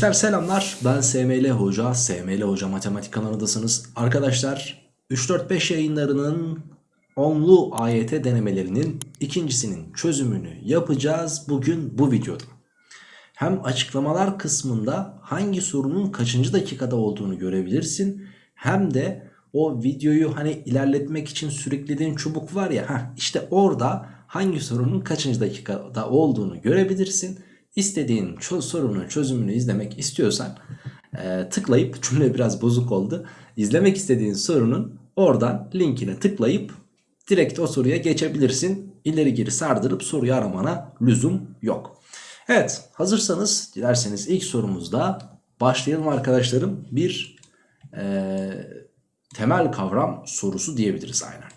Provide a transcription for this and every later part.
Gençler selamlar ben SML Hoca, SML Hoca Matematik kanalındasınız. Arkadaşlar 3-4-5 yayınlarının onlu AYT denemelerinin ikincisinin çözümünü yapacağız bugün bu videoda. Hem açıklamalar kısmında hangi sorunun kaçıncı dakikada olduğunu görebilirsin. Hem de o videoyu hani ilerletmek için sürüklediğin çubuk var ya heh, işte orada hangi sorunun kaçıncı dakikada olduğunu görebilirsin. İstediğin sorunun çözümünü izlemek istiyorsan e, tıklayıp cümle biraz bozuk oldu. İzlemek istediğin sorunun oradan linkine tıklayıp direkt o soruya geçebilirsin. İleri geri sardırıp soruyu aramana lüzum yok. Evet hazırsanız dilerseniz ilk sorumuzda başlayalım arkadaşlarım. Bir e, temel kavram sorusu diyebiliriz aynen.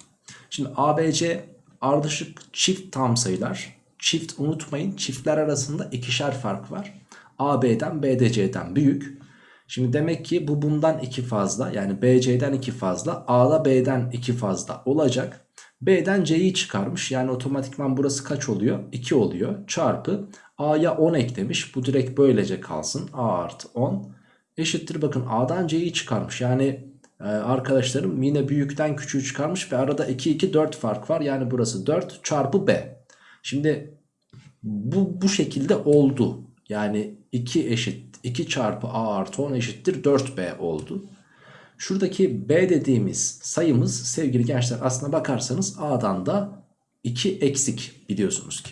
Şimdi ABC ardışık çift tam sayılar Çift unutmayın çiftler arasında ikişer fark var. AB'den BDC'den büyük. Şimdi demek ki bu bundan 2 fazla yani BC'den 2 fazla A'da B'den 2 fazla olacak. B'den C'yi çıkarmış yani otomatikman burası kaç oluyor? 2 oluyor çarpı A'ya 10 eklemiş bu direkt böylece kalsın A artı 10 eşittir bakın A'dan C'yi çıkarmış yani e, arkadaşlarım yine büyükten küçüğü çıkarmış ve arada 2 2 4 fark var yani burası 4 çarpı B. Şimdi bu, bu şekilde oldu. Yani 2 eşit 2 çarpı a artı 10 eşittir 4b oldu. Şuradaki b dediğimiz sayımız sevgili gençler aslına bakarsanız a'dan da 2 eksik biliyorsunuz ki.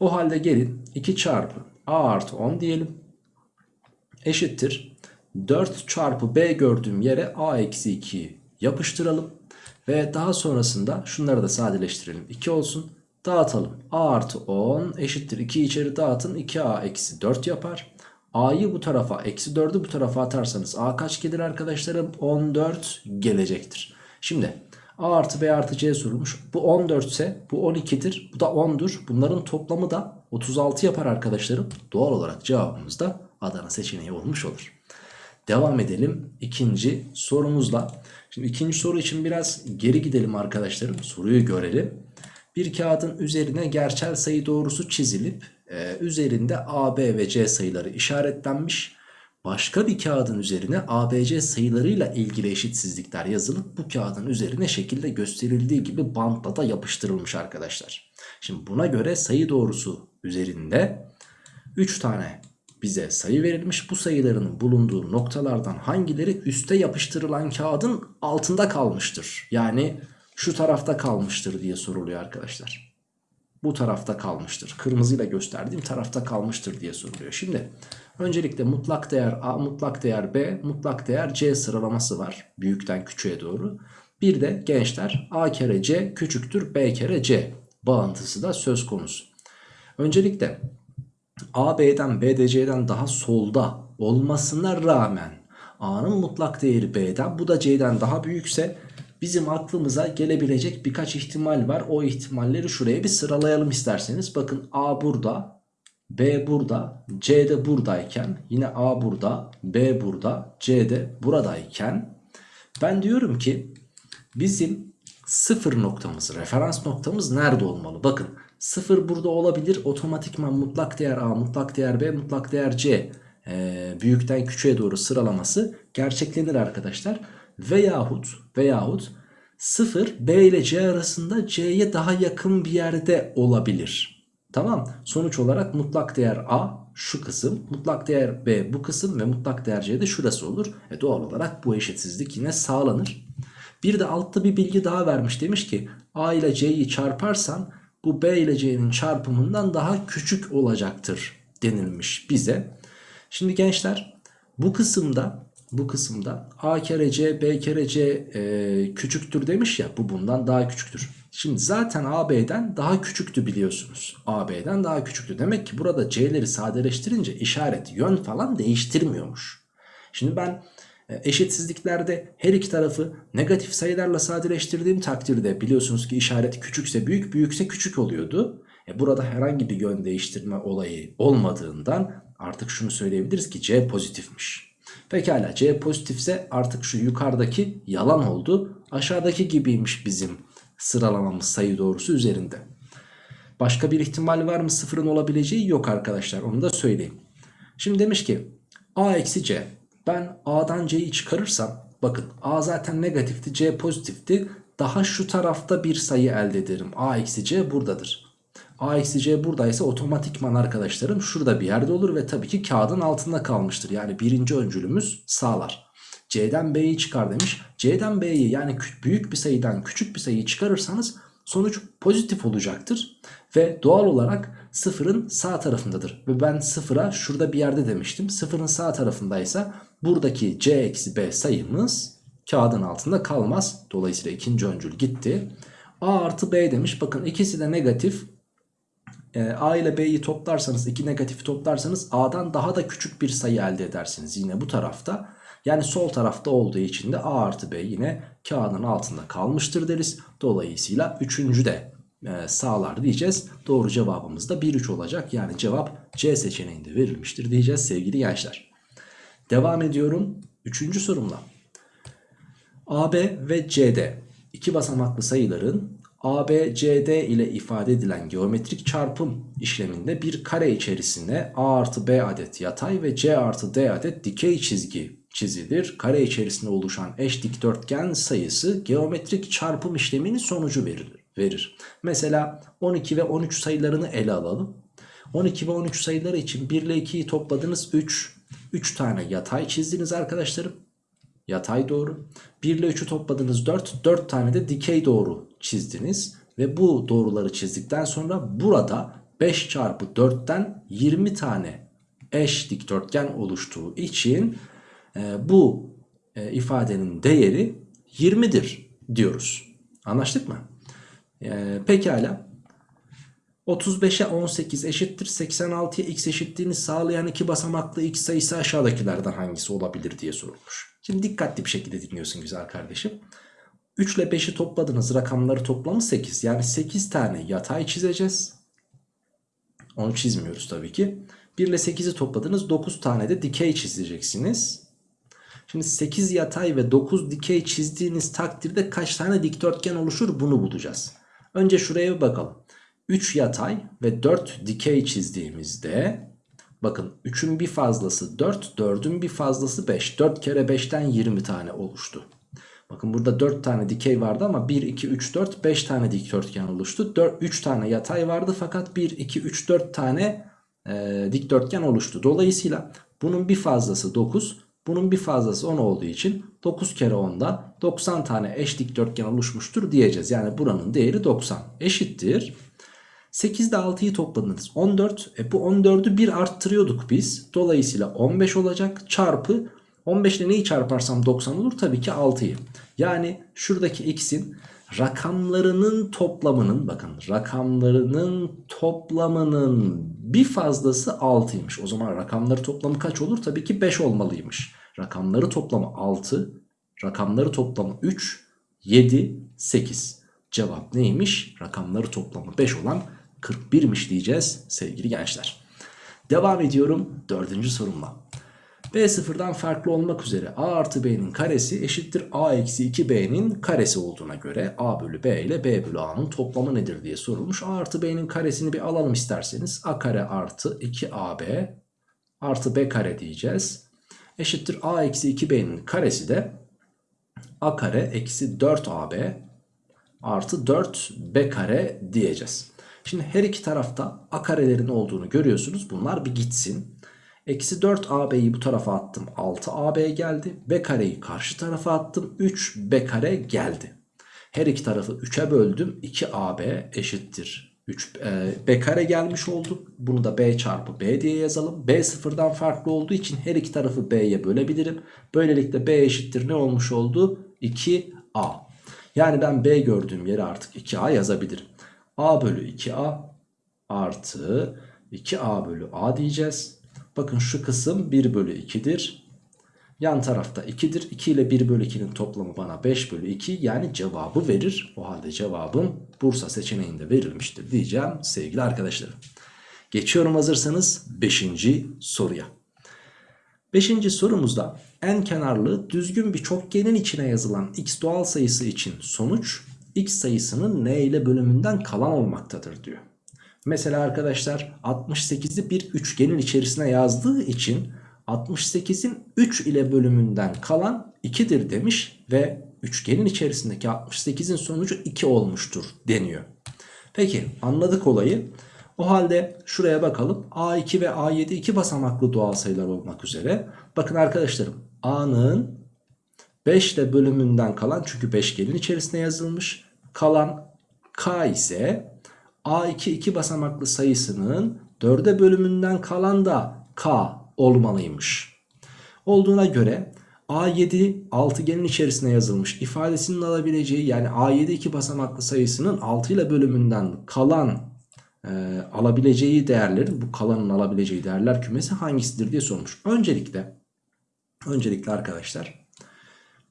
O halde gelin 2 çarpı a artı 10 diyelim. Eşittir 4 çarpı b gördüğüm yere a eksi 2'yi yapıştıralım. Ve daha sonrasında şunları da sadeleştirelim. 2 olsun. Dağıtalım. A artı 10 eşittir 2 içeri dağıtın 2A eksi 4 yapar. A'yı bu tarafa eksi 4'ü bu tarafa atarsanız A kaç gelir arkadaşlarım? 14 gelecektir. Şimdi A artı B artı C sorulmuş. Bu 14 ise bu 12'dir. Bu da 10'dur. Bunların toplamı da 36 yapar arkadaşlarım. Doğal olarak cevabımız da Adana seçeneği olmuş olur. Devam edelim ikinci sorumuzla. Şimdi ikinci soru için biraz geri gidelim arkadaşlarım. Soruyu görelim. Bir kağıdın üzerine gerçel sayı doğrusu çizilip e, üzerinde A, B ve C sayıları işaretlenmiş. Başka bir kağıdın üzerine A, B, C sayılarıyla ilgili eşitsizlikler yazılıp bu kağıdın üzerine şekilde gösterildiği gibi bantla da yapıştırılmış arkadaşlar. Şimdi buna göre sayı doğrusu üzerinde 3 tane bize sayı verilmiş. Bu sayıların bulunduğu noktalardan hangileri üste yapıştırılan kağıdın altında kalmıştır? Yani şu tarafta kalmıştır diye soruluyor arkadaşlar. Bu tarafta kalmıştır. Kırmızıyla gösterdiğim tarafta kalmıştır diye soruluyor. Şimdi öncelikle mutlak değer A, mutlak değer B, mutlak değer C sıralaması var. Büyükten küçüğe doğru. Bir de gençler A kere C küçüktür B kere C bağıntısı da söz konusu. Öncelikle A B'den B de C'den daha solda olmasına rağmen A'nın mutlak değeri B'den bu da C'den daha büyükse bizim aklımıza gelebilecek birkaç ihtimal var. O ihtimalleri şuraya bir sıralayalım isterseniz. Bakın A burada, B burada, C de buradayken yine A burada, B burada, C de buradayken ben diyorum ki bizim sıfır noktamız, referans noktamız nerede olmalı? Bakın sıfır burada olabilir. Otomatikman mutlak değer A, mutlak değer B, mutlak değer C e, büyükten küçüğe doğru sıralaması gerçeklenir arkadaşlar veyahut veyahut 0 B ile C arasında C'ye daha yakın bir yerde olabilir. Tamam. Sonuç olarak mutlak değer A şu kısım, mutlak değer B bu kısım ve mutlak değer C de şurası olur. E doğal olarak bu eşitsizlik yine sağlanır. Bir de altta bir bilgi daha vermiş. Demiş ki A ile C'yi çarparsan bu B ile C'nin çarpımından daha küçük olacaktır denilmiş bize. Şimdi gençler bu kısımda bu kısımda A kere C B kere C e, küçüktür demiş ya bu bundan daha küçüktür. Şimdi zaten AB'den daha küçüktü biliyorsunuz. AB'den daha küçüktü. Demek ki burada C'leri sadeleştirince işaret yön falan değiştirmiyormuş. Şimdi ben e, eşitsizliklerde her iki tarafı negatif sayılarla sadeleştirdiğim takdirde biliyorsunuz ki işaret küçükse büyük büyükse küçük oluyordu. E burada herhangi bir yön değiştirme olayı olmadığından artık şunu söyleyebiliriz ki C pozitifmiş. Pekala C pozitifse artık şu yukarıdaki yalan oldu. Aşağıdaki gibiymiş bizim sıralamamız sayı doğrusu üzerinde. Başka bir ihtimal var mı sıfırın olabileceği yok arkadaşlar onu da söyleyeyim. Şimdi demiş ki A eksi C. Ben A'dan C'yi çıkarırsam bakın A zaten negatifti C pozitifti. Daha şu tarafta bir sayı elde ederim. A eksi C buradadır. A eksi C buradaysa otomatikman arkadaşlarım şurada bir yerde olur ve tabii ki kağıdın altında kalmıştır. Yani birinci öncülümüz sağlar. C'den B'yi çıkar demiş. C'den B'yi yani büyük bir sayıdan küçük bir sayıyı çıkarırsanız sonuç pozitif olacaktır. Ve doğal olarak sıfırın sağ tarafındadır. Ve ben sıfıra şurada bir yerde demiştim. Sıfırın sağ tarafındaysa buradaki C eksi B sayımız kağıdın altında kalmaz. Dolayısıyla ikinci öncül gitti. A artı B demiş. Bakın ikisi de negatif. E, A ile B'yi toplarsanız iki negatifi toplarsanız A'dan daha da küçük bir sayı elde edersiniz. Yine bu tarafta. Yani sol tarafta olduğu için de A artı B yine kağıdın altında kalmıştır deriz. Dolayısıyla üçüncü de e, sağlar diyeceğiz. Doğru cevabımız da 1-3 olacak. Yani cevap C seçeneğinde verilmiştir diyeceğiz sevgili gençler. Devam ediyorum. Üçüncü sorumla. AB ve CD iki basamaklı sayıların AB, CD ile ifade edilen geometrik çarpım işleminde bir kare içerisinde A artı B adet yatay ve C artı D adet dikey çizgi çizilir. Kare içerisinde oluşan eş dikdörtgen sayısı geometrik çarpım işleminin sonucu verir. Mesela 12 ve 13 sayılarını ele alalım. 12 ve 13 sayıları için 1 ile 2'yi topladınız 3. 3 tane yatay çizdiniz arkadaşlarım. Yatay doğru. 1 ile 3'ü topladınız 4. 4 tane de dikey doğru çizdiniz. Ve bu doğruları çizdikten sonra burada 5 çarpı 4'ten 20 tane eş dikdörtgen oluştuğu için e, bu e, ifadenin değeri 20'dir diyoruz. Anlaştık mı? E, pekala. 35'e 18 eşittir 86'ya x eşitliğini sağlayan iki basamaklı x sayısı aşağıdakilerden hangisi olabilir diye sorulmuş. Şimdi dikkatli bir şekilde dinliyorsun güzel kardeşim. 3 ile 5'i topladınız rakamları toplamı 8. Yani 8 tane yatay çizeceğiz. Onu çizmiyoruz tabii ki. 1 ile 8'i topladınız 9 tane de dikey çizeceksiniz. Şimdi 8 yatay ve 9 dikey çizdiğiniz takdirde kaç tane dikdörtgen oluşur bunu bulacağız. Önce şuraya bir bakalım. 3 yatay ve 4 dikey çizdiğimizde bakın 3'ün bir fazlası 4, 4'ün bir fazlası 5. 4 kere 5'ten 20 tane oluştu. Bakın burada 4 tane dikey vardı ama 1, 2, 3, 4, 5 tane dikdörtgen oluştu. 4, 3 tane yatay vardı fakat 1, 2, 3, 4 tane e, dikdörtgen oluştu. Dolayısıyla bunun bir fazlası 9, bunun bir fazlası 10 olduğu için 9 kere 10'dan 90 tane eş dikdörtgen oluşmuştur diyeceğiz. Yani buranın değeri 90 eşittir. 8 ile 6'yı topladınız 14. E bu 14'ü bir arttırıyorduk biz. Dolayısıyla 15 olacak çarpı 15 ile neyi çarparsam 90 olur? Tabii ki 6'yı. Yani şuradaki x'in rakamlarının toplamının bakın rakamlarının toplamının bir fazlası 6'ymış. O zaman rakamları toplamı kaç olur? Tabii ki 5 olmalıymış. Rakamları toplamı 6, rakamları toplamı 3, 7, 8. Cevap neymiş? Rakamları toplamı 5 olan 41'miş diyeceğiz sevgili gençler. Devam ediyorum dördüncü sorumla. B sıfırdan farklı olmak üzere A artı B'nin karesi eşittir A eksi 2B'nin karesi olduğuna göre A bölü B ile B bölü A'nın toplamı nedir diye sorulmuş. A artı B'nin karesini bir alalım isterseniz. A kare artı 2AB artı B kare diyeceğiz. Eşittir A eksi 2B'nin karesi de A kare eksi 4AB artı 4B kare diyeceğiz. Şimdi her iki tarafta A karelerin olduğunu görüyorsunuz. Bunlar bir gitsin. Eksi 4AB'yi bu tarafa attım. 6AB geldi. B kareyi karşı tarafa attım. 3B kare geldi. Her iki tarafı 3'e böldüm. 2AB eşittir. 3 e, B kare gelmiş oldu. Bunu da B çarpı B diye yazalım. B sıfırdan farklı olduğu için her iki tarafı B'ye bölebilirim. Böylelikle B eşittir ne olmuş oldu? 2A. Yani ben B gördüğüm yere artık 2A yazabilirim. A bölü 2A artı 2A bölü A diyeceğiz. Bakın şu kısım 1 bölü 2'dir. Yan tarafta 2'dir. 2 ile 1 bölü 2'nin toplamı bana 5 bölü 2 yani cevabı verir. O halde cevabım Bursa seçeneğinde verilmiştir diyeceğim sevgili arkadaşlarım. Geçiyorum hazırsanız 5. soruya. 5. sorumuzda en kenarlı düzgün bir çokgenin içine yazılan x doğal sayısı için sonuç x sayısının n ile bölümünden kalan olmaktadır diyor. Mesela arkadaşlar 68'i bir üçgenin içerisine yazdığı için 68'in 3 ile bölümünden kalan 2'dir demiş ve üçgenin içerisindeki 68'in sonucu 2 olmuştur deniyor. Peki anladık olayı. O halde şuraya bakalım. A2 ve A7 iki basamaklı doğal sayılar olmak üzere. Bakın arkadaşlarım A'nın 5 ile bölümünden kalan çünkü beşgenin içerisine yazılmış. Kalan K ise A2 iki basamaklı sayısının 4'e bölümünden kalan da K olmalıymış. Olduğuna göre A7 altıgenin içerisine yazılmış ifadesinin alabileceği yani A7 iki basamaklı sayısının 6 ile bölümünden kalan e, alabileceği değerlerin bu kalanın alabileceği değerler kümesi hangisidir diye sormuş. Öncelikle öncelikle arkadaşlar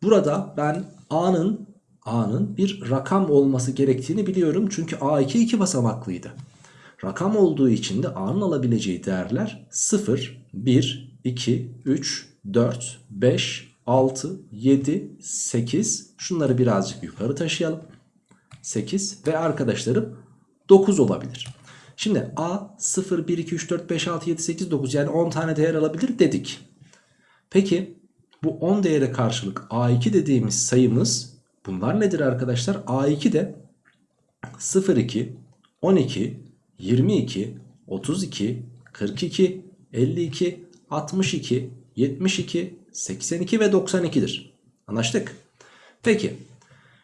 burada ben A'nın A'nın bir rakam olması gerektiğini biliyorum. Çünkü A2 iki basamaklıydı. Rakam olduğu için de A'nın alabileceği değerler 0, 1, 2, 3, 4, 5, 6, 7, 8. Şunları birazcık yukarı taşıyalım. 8 ve arkadaşlarım 9 olabilir. Şimdi A 0, 1, 2, 3, 4, 5, 6, 7, 8, 9 yani 10 tane değer alabilir dedik. Peki bu 10 değere karşılık A2 dediğimiz sayımız bunlar nedir arkadaşlar? A2 de 0, 2, 12, 22, 32, 42, 52, 62, 72, 82 ve 92'dir. Anlaştık. Peki.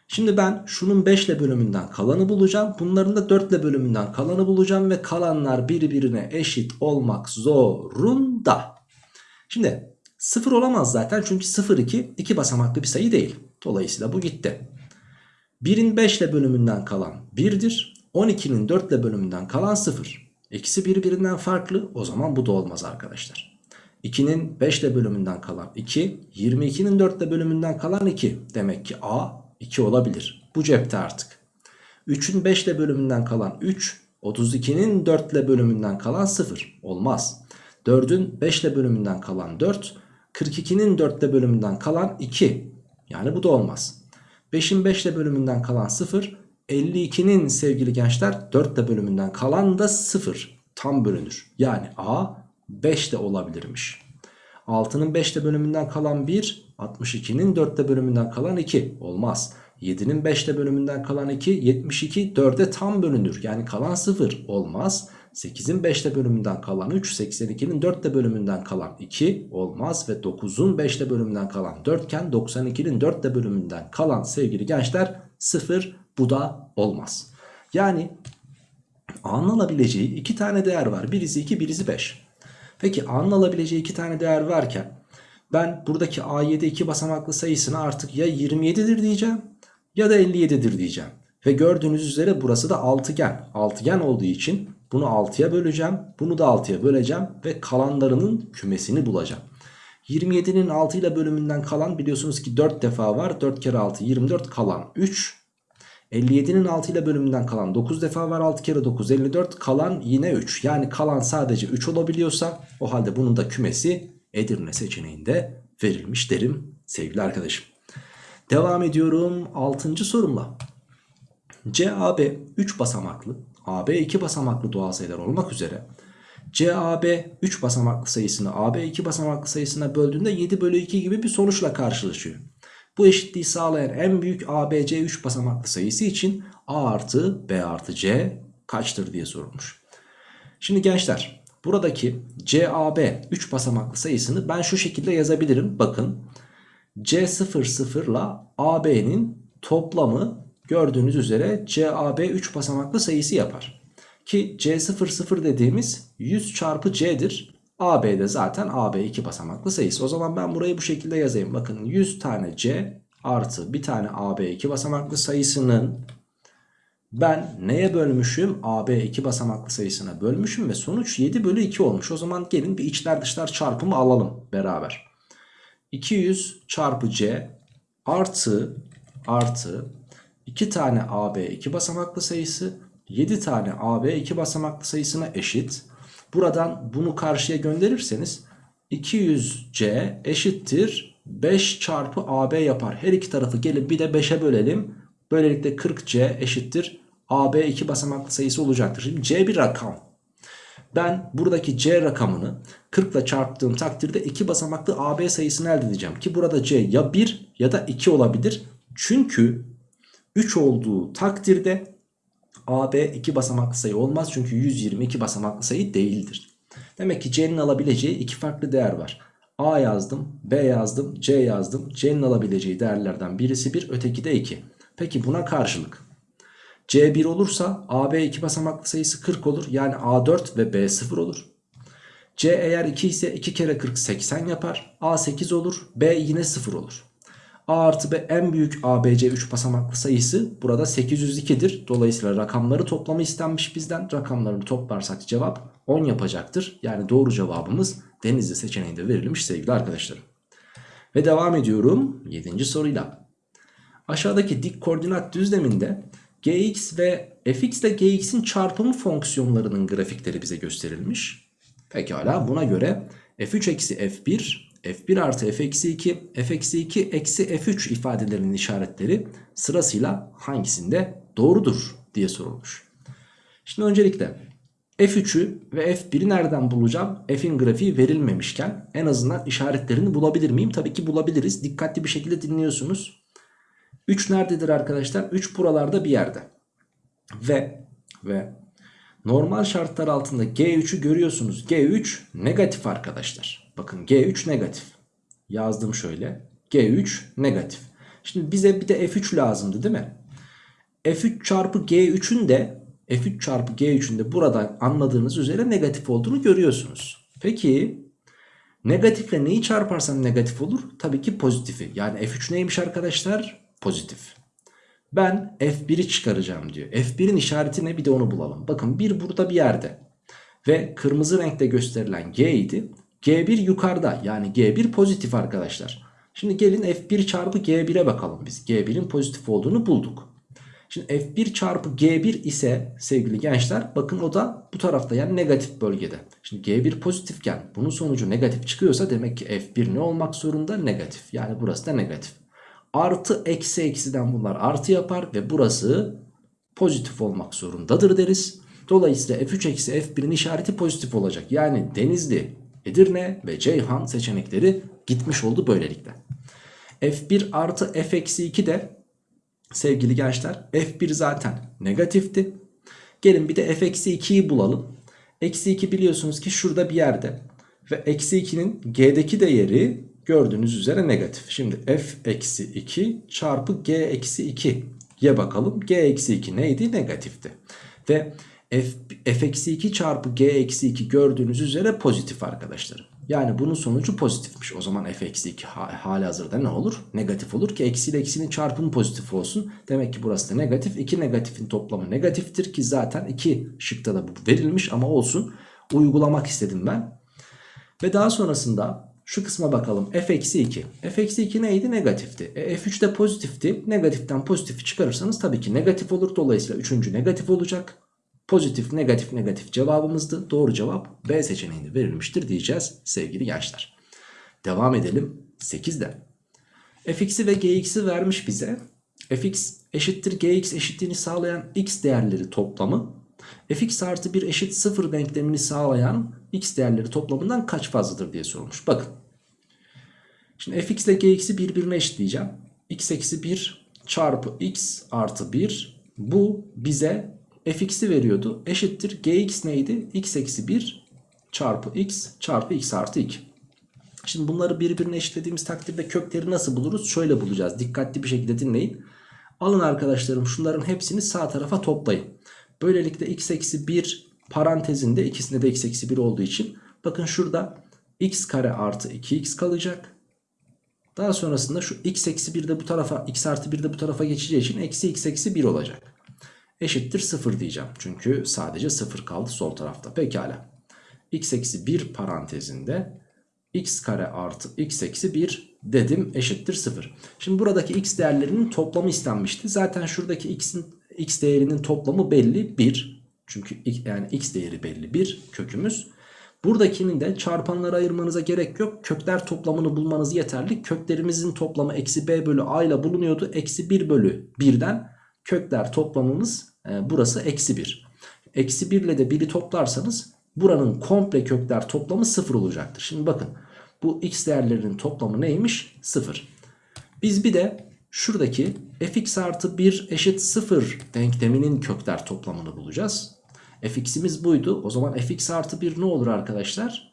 Şimdi ben şunun 5 ile bölümünden kalanı bulacağım. Bunların da 4 ile bölümünden kalanı bulacağım. Ve kalanlar birbirine eşit olmak zorunda. Şimdi 0 olamaz zaten. Çünkü 0, 2, 2 basamaklı bir sayı değil. Dolayısıyla bu gitti. 1'in 5 ile bölümünden kalan 1'dir. 12'nin 4 ile bölümünden kalan 0. İkisi birbirinden farklı. O zaman bu da olmaz arkadaşlar. 2'nin 5 ile bölümünden kalan 2. 22'nin 4 ile bölümünden kalan 2. Demek ki A 2 olabilir. Bu cepte artık. 3'ün 5 ile bölümünden kalan 3. 32'nin 4 ile bölümünden kalan 0. Olmaz. 4'ün 5 ile bölümünden kalan 4. 42'nin 4 ile bölümünden kalan 2. Yani bu da olmaz. 5'in 5 ile bölümünden kalan 0. 52'nin sevgili gençler 4 ile bölümünden kalan da 0. Tam bölünür. Yani A 5 de olabilirmiş. 6'nın 5 ile bölümünden kalan 1. 62'nin 4 ile bölümünden kalan 2. Olmaz. 7'nin 5 ile bölümünden kalan 2. 72 4'e tam bölünür. Yani kalan 0. Olmaz. 8'in 5 ile bölümünden kalan 3. 82'nin 4 ile bölümünden kalan 2. Olmaz. Ve 9'un 5 ile bölümünden kalan 4 iken 92'nin 4 ile bölümünden kalan sevgili gençler 0. Bu da olmaz. Yani A'nın alabileceği iki tane değer var. Birisi 2 birisi 5. Peki A'nın alabileceği iki tane değer varken ben buradaki A7 iki basamaklı sayısına artık ya 27'dir diyeceğim ya da 57'dir diyeceğim. Ve gördüğünüz üzere burası da altıgen. Altıgen olduğu için bunu 6'ya böleceğim. Bunu da 6'ya böleceğim ve kalanlarının kümesini bulacağım. 27'nin 6 ile bölümünden kalan biliyorsunuz ki 4 defa var. 4 kere 6 24 kalan 3. 57'nin 6 ile bölümünden kalan 9 defa var 6 kere 9 54 kalan yine 3 yani kalan sadece 3 olabiliyorsa o halde bunun da kümesi Edirne seçeneğinde verilmiş derim sevgili arkadaşım. Devam ediyorum 6. sorumla. CAB 3 basamaklı AB 2 basamaklı doğal sayılar olmak üzere CAB 3 basamaklı sayısını AB 2 basamaklı sayısına böldüğünde 7 bölü 2 gibi bir sonuçla karşılaşıyor. Bu eşitliği sağlayan en büyük ABC 3 basamaklı sayısı için A artı B artı C kaçtır diye sorulmuş. Şimdi gençler buradaki CAB 3 basamaklı sayısını ben şu şekilde yazabilirim. Bakın C00 ile AB'nin toplamı gördüğünüz üzere CAB 3 basamaklı sayısı yapar. Ki C00 dediğimiz 100 çarpı C'dir. AB de zaten AB 2 basamaklı sayısı. O zaman ben burayı bu şekilde yazayım. Bakın 100 tane C artı bir tane AB 2 basamaklı sayısının ben neye bölmüşüm? AB 2 basamaklı sayısına bölmüşüm ve sonuç 7 bölü 2 olmuş. O zaman gelin bir içler dışlar çarpımı alalım beraber. 200 çarpı C artı artı 2 tane AB 2 basamaklı sayısı 7 tane AB 2 basamaklı sayısına eşit. Buradan bunu karşıya gönderirseniz 200C eşittir 5 çarpı AB yapar. Her iki tarafı gelip bir de 5'e bölelim. Böylelikle 40C eşittir AB 2 basamaklı sayısı olacaktır. Şimdi C bir rakam. Ben buradaki C rakamını 40 ile çarptığım takdirde 2 basamaklı AB sayısını elde edeceğim. Ki burada C ya 1 ya da 2 olabilir. Çünkü 3 olduğu takdirde AB 2 basamaklı sayı olmaz. Çünkü 122 basamaklı sayı değildir. Demek ki C'nin alabileceği iki farklı değer var. A yazdım, B yazdım, C yazdım. C'nin alabileceği değerlerden birisi 1, öteki de 2. Peki buna karşılık C1 olursa AB 2 basamaklı sayısı 40 olur. Yani A4 ve B0 olur. C eğer 2 ise 2 kere 40 80 yapar. A8 olur. B yine 0 olur. A artı B en büyük ABC 3 basamaklı sayısı burada 802'dir. Dolayısıyla rakamları toplamı istenmiş bizden. Rakamlarını toplarsak cevap 10 yapacaktır. Yani doğru cevabımız Denizli seçeneğinde verilmiş sevgili arkadaşlarım. Ve devam ediyorum 7. soruyla. Aşağıdaki dik koordinat düzleminde gx ve fx ile gx'in çarpımı fonksiyonlarının grafikleri bize gösterilmiş. Pekala buna göre f3 eksi f1, f1 artı f eksi 2, f eksi 2 eksi f3 ifadelerinin işaretleri sırasıyla hangisinde doğrudur diye sorulmuş. Şimdi öncelikle f3'ü ve f1'i nereden bulacağım? f'in grafiği verilmemişken en azından işaretlerini bulabilir miyim? Tabii ki bulabiliriz. Dikkatli bir şekilde dinliyorsunuz. 3 nerededir arkadaşlar? 3 buralarda bir yerde. Ve ve normal şartlar altında G3'ü görüyorsunuz. G3 negatif arkadaşlar. Bakın G3 negatif. Yazdım şöyle. G3 negatif. Şimdi bize bir de F3 lazımdı değil mi? F3 çarpı G3'ün de F3 çarpı G3'ün de buradan anladığınız üzere negatif olduğunu görüyorsunuz. Peki negatifle neyi çarparsam negatif olur? Tabii ki pozitifi. Yani F3 neymiş arkadaşlar? Pozitif. Ben F1'i çıkaracağım diyor. F1'in işareti ne bir de onu bulalım. Bakın 1 burada bir yerde. Ve kırmızı renkte gösterilen G idi. G1 yukarıda yani G1 pozitif arkadaşlar. Şimdi gelin F1 çarpı G1'e bakalım biz. G1'in pozitif olduğunu bulduk. Şimdi F1 çarpı G1 ise sevgili gençler bakın o da bu tarafta yani negatif bölgede. Şimdi G1 pozitifken bunun sonucu negatif çıkıyorsa demek ki F1 ne olmak zorunda? Negatif. Yani burası da negatif. Artı eksi eksiden bunlar artı yapar ve burası pozitif olmak zorundadır deriz. Dolayısıyla F3 eksi F1'in işareti pozitif olacak. Yani Denizli, Edirne ve Ceyhan seçenekleri gitmiş oldu böylelikle. F1 artı F eksi 2 de sevgili gençler F1 zaten negatifti. Gelin bir de F eksi 2'yi bulalım. Eksi 2 biliyorsunuz ki şurada bir yerde. Ve eksi 2'nin G'deki değeri gördüğünüz üzere negatif. Şimdi F eksi 2 çarpı G eksi 2 ye bakalım. G eksi 2 neydi? Negatifti. Ve F, F eksi 2 çarpı G eksi 2 gördüğünüz üzere pozitif arkadaşlarım. Yani bunun sonucu pozitifmiş. O zaman f eksi 2 hali hazırda ne olur? Negatif olur ki eksi ile eksinin çarpımı pozitif olsun. Demek ki burası da negatif. 2 negatifin toplamı negatiftir ki zaten 2 şıkta da bu verilmiş ama olsun. Uygulamak istedim ben. Ve daha sonrasında şu kısma bakalım. f eksi 2. f eksi 2 neydi? Negatifti. E, f3 de pozitifti. Negatiften pozitifi çıkarırsanız tabii ki negatif olur. Dolayısıyla üçüncü negatif olacak. Pozitif, negatif, negatif cevabımızdı. Doğru cevap B seçeneğinde verilmiştir diyeceğiz sevgili gençler. Devam edelim 8'de. fx'i ve gx'i vermiş bize. fx eşittir gx eşitliğini sağlayan x değerleri toplamı. fx artı 1 eşit 0 denklemini sağlayan x değerleri toplamından kaç fazladır diye sorulmuş. Bakın. Şimdi fx ile gx'i birbirine eşitleyeceğim. x eksi 1 çarpı x artı 1 bu bize fx'i veriyordu. Eşittir gx neydi? x eksi 1 çarpı x çarpı x artı 2. Şimdi bunları birbirine eşitlediğimiz takdirde kökleri nasıl buluruz? Şöyle bulacağız. Dikkatli bir şekilde dinleyin. Alın arkadaşlarım şunların hepsini sağ tarafa toplayın. Böylelikle x eksi 1 parantezinde ikisinde de x eksi 1 olduğu için bakın şurada x kare artı 2x kalacak. Daha sonrasında şu x eksi 1 de bu tarafa x artı 1 de bu tarafa geçeceği için eksi x eksi 1 olacak eşittir 0 diyeceğim. Çünkü sadece 0 kaldı sol tarafta. Pekala. x eksi 1 parantezinde x kare artı x eksi 1 dedim eşittir 0. Şimdi buradaki x değerlerinin toplamı istenmişti. Zaten şuradaki x'in x değerinin toplamı belli 1. Çünkü yani x değeri belli 1 kökümüz. Buradakinin de çarpanlara ayırmanıza gerek yok. Kökler toplamını bulmanız yeterli. Köklerimizin toplamı eksi b bölü a ile bulunuyordu. Eksi 1 bölü 1'den kökler toplamımız e, burası eksi 1. Eksi 1 ile de 1'i toplarsanız buranın komple kökler toplamı 0 olacaktır. Şimdi bakın bu x değerlerinin toplamı neymiş? 0. Biz bir de şuradaki fx artı 1 eşit 0 denkleminin kökler toplamını bulacağız. fx'imiz buydu. O zaman fx artı 1 ne olur arkadaşlar?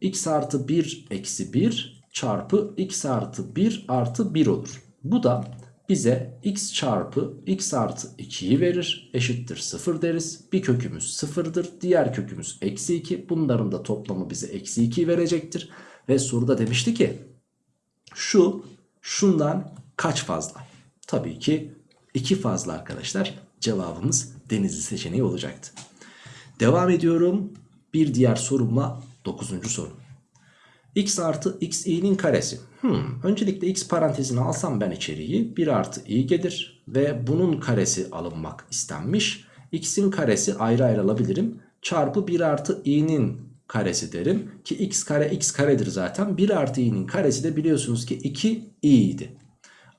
x artı 1 eksi 1 çarpı x artı 1 artı 1 olur. Bu da bize x çarpı x artı 2'yi verir. Eşittir 0 deriz. Bir kökümüz 0'dır. Diğer kökümüz eksi 2. Bunların da toplamı bize eksi 2 verecektir. Ve soruda demişti ki şu şundan kaç fazla? Tabii ki 2 fazla arkadaşlar. Cevabımız denizli seçeneği olacaktı. Devam ediyorum. Bir diğer sorumla 9. soru. X artı x i'nin karesi. Hmm, öncelikle x parantezini alsam ben içeriği 1 artı i gelir. Ve bunun karesi alınmak istenmiş. x'in karesi ayrı ayrı alabilirim. Çarpı 1 artı i'nin karesi derim. Ki x kare x karedir zaten. 1 artı i'nin karesi de biliyorsunuz ki 2 i idi.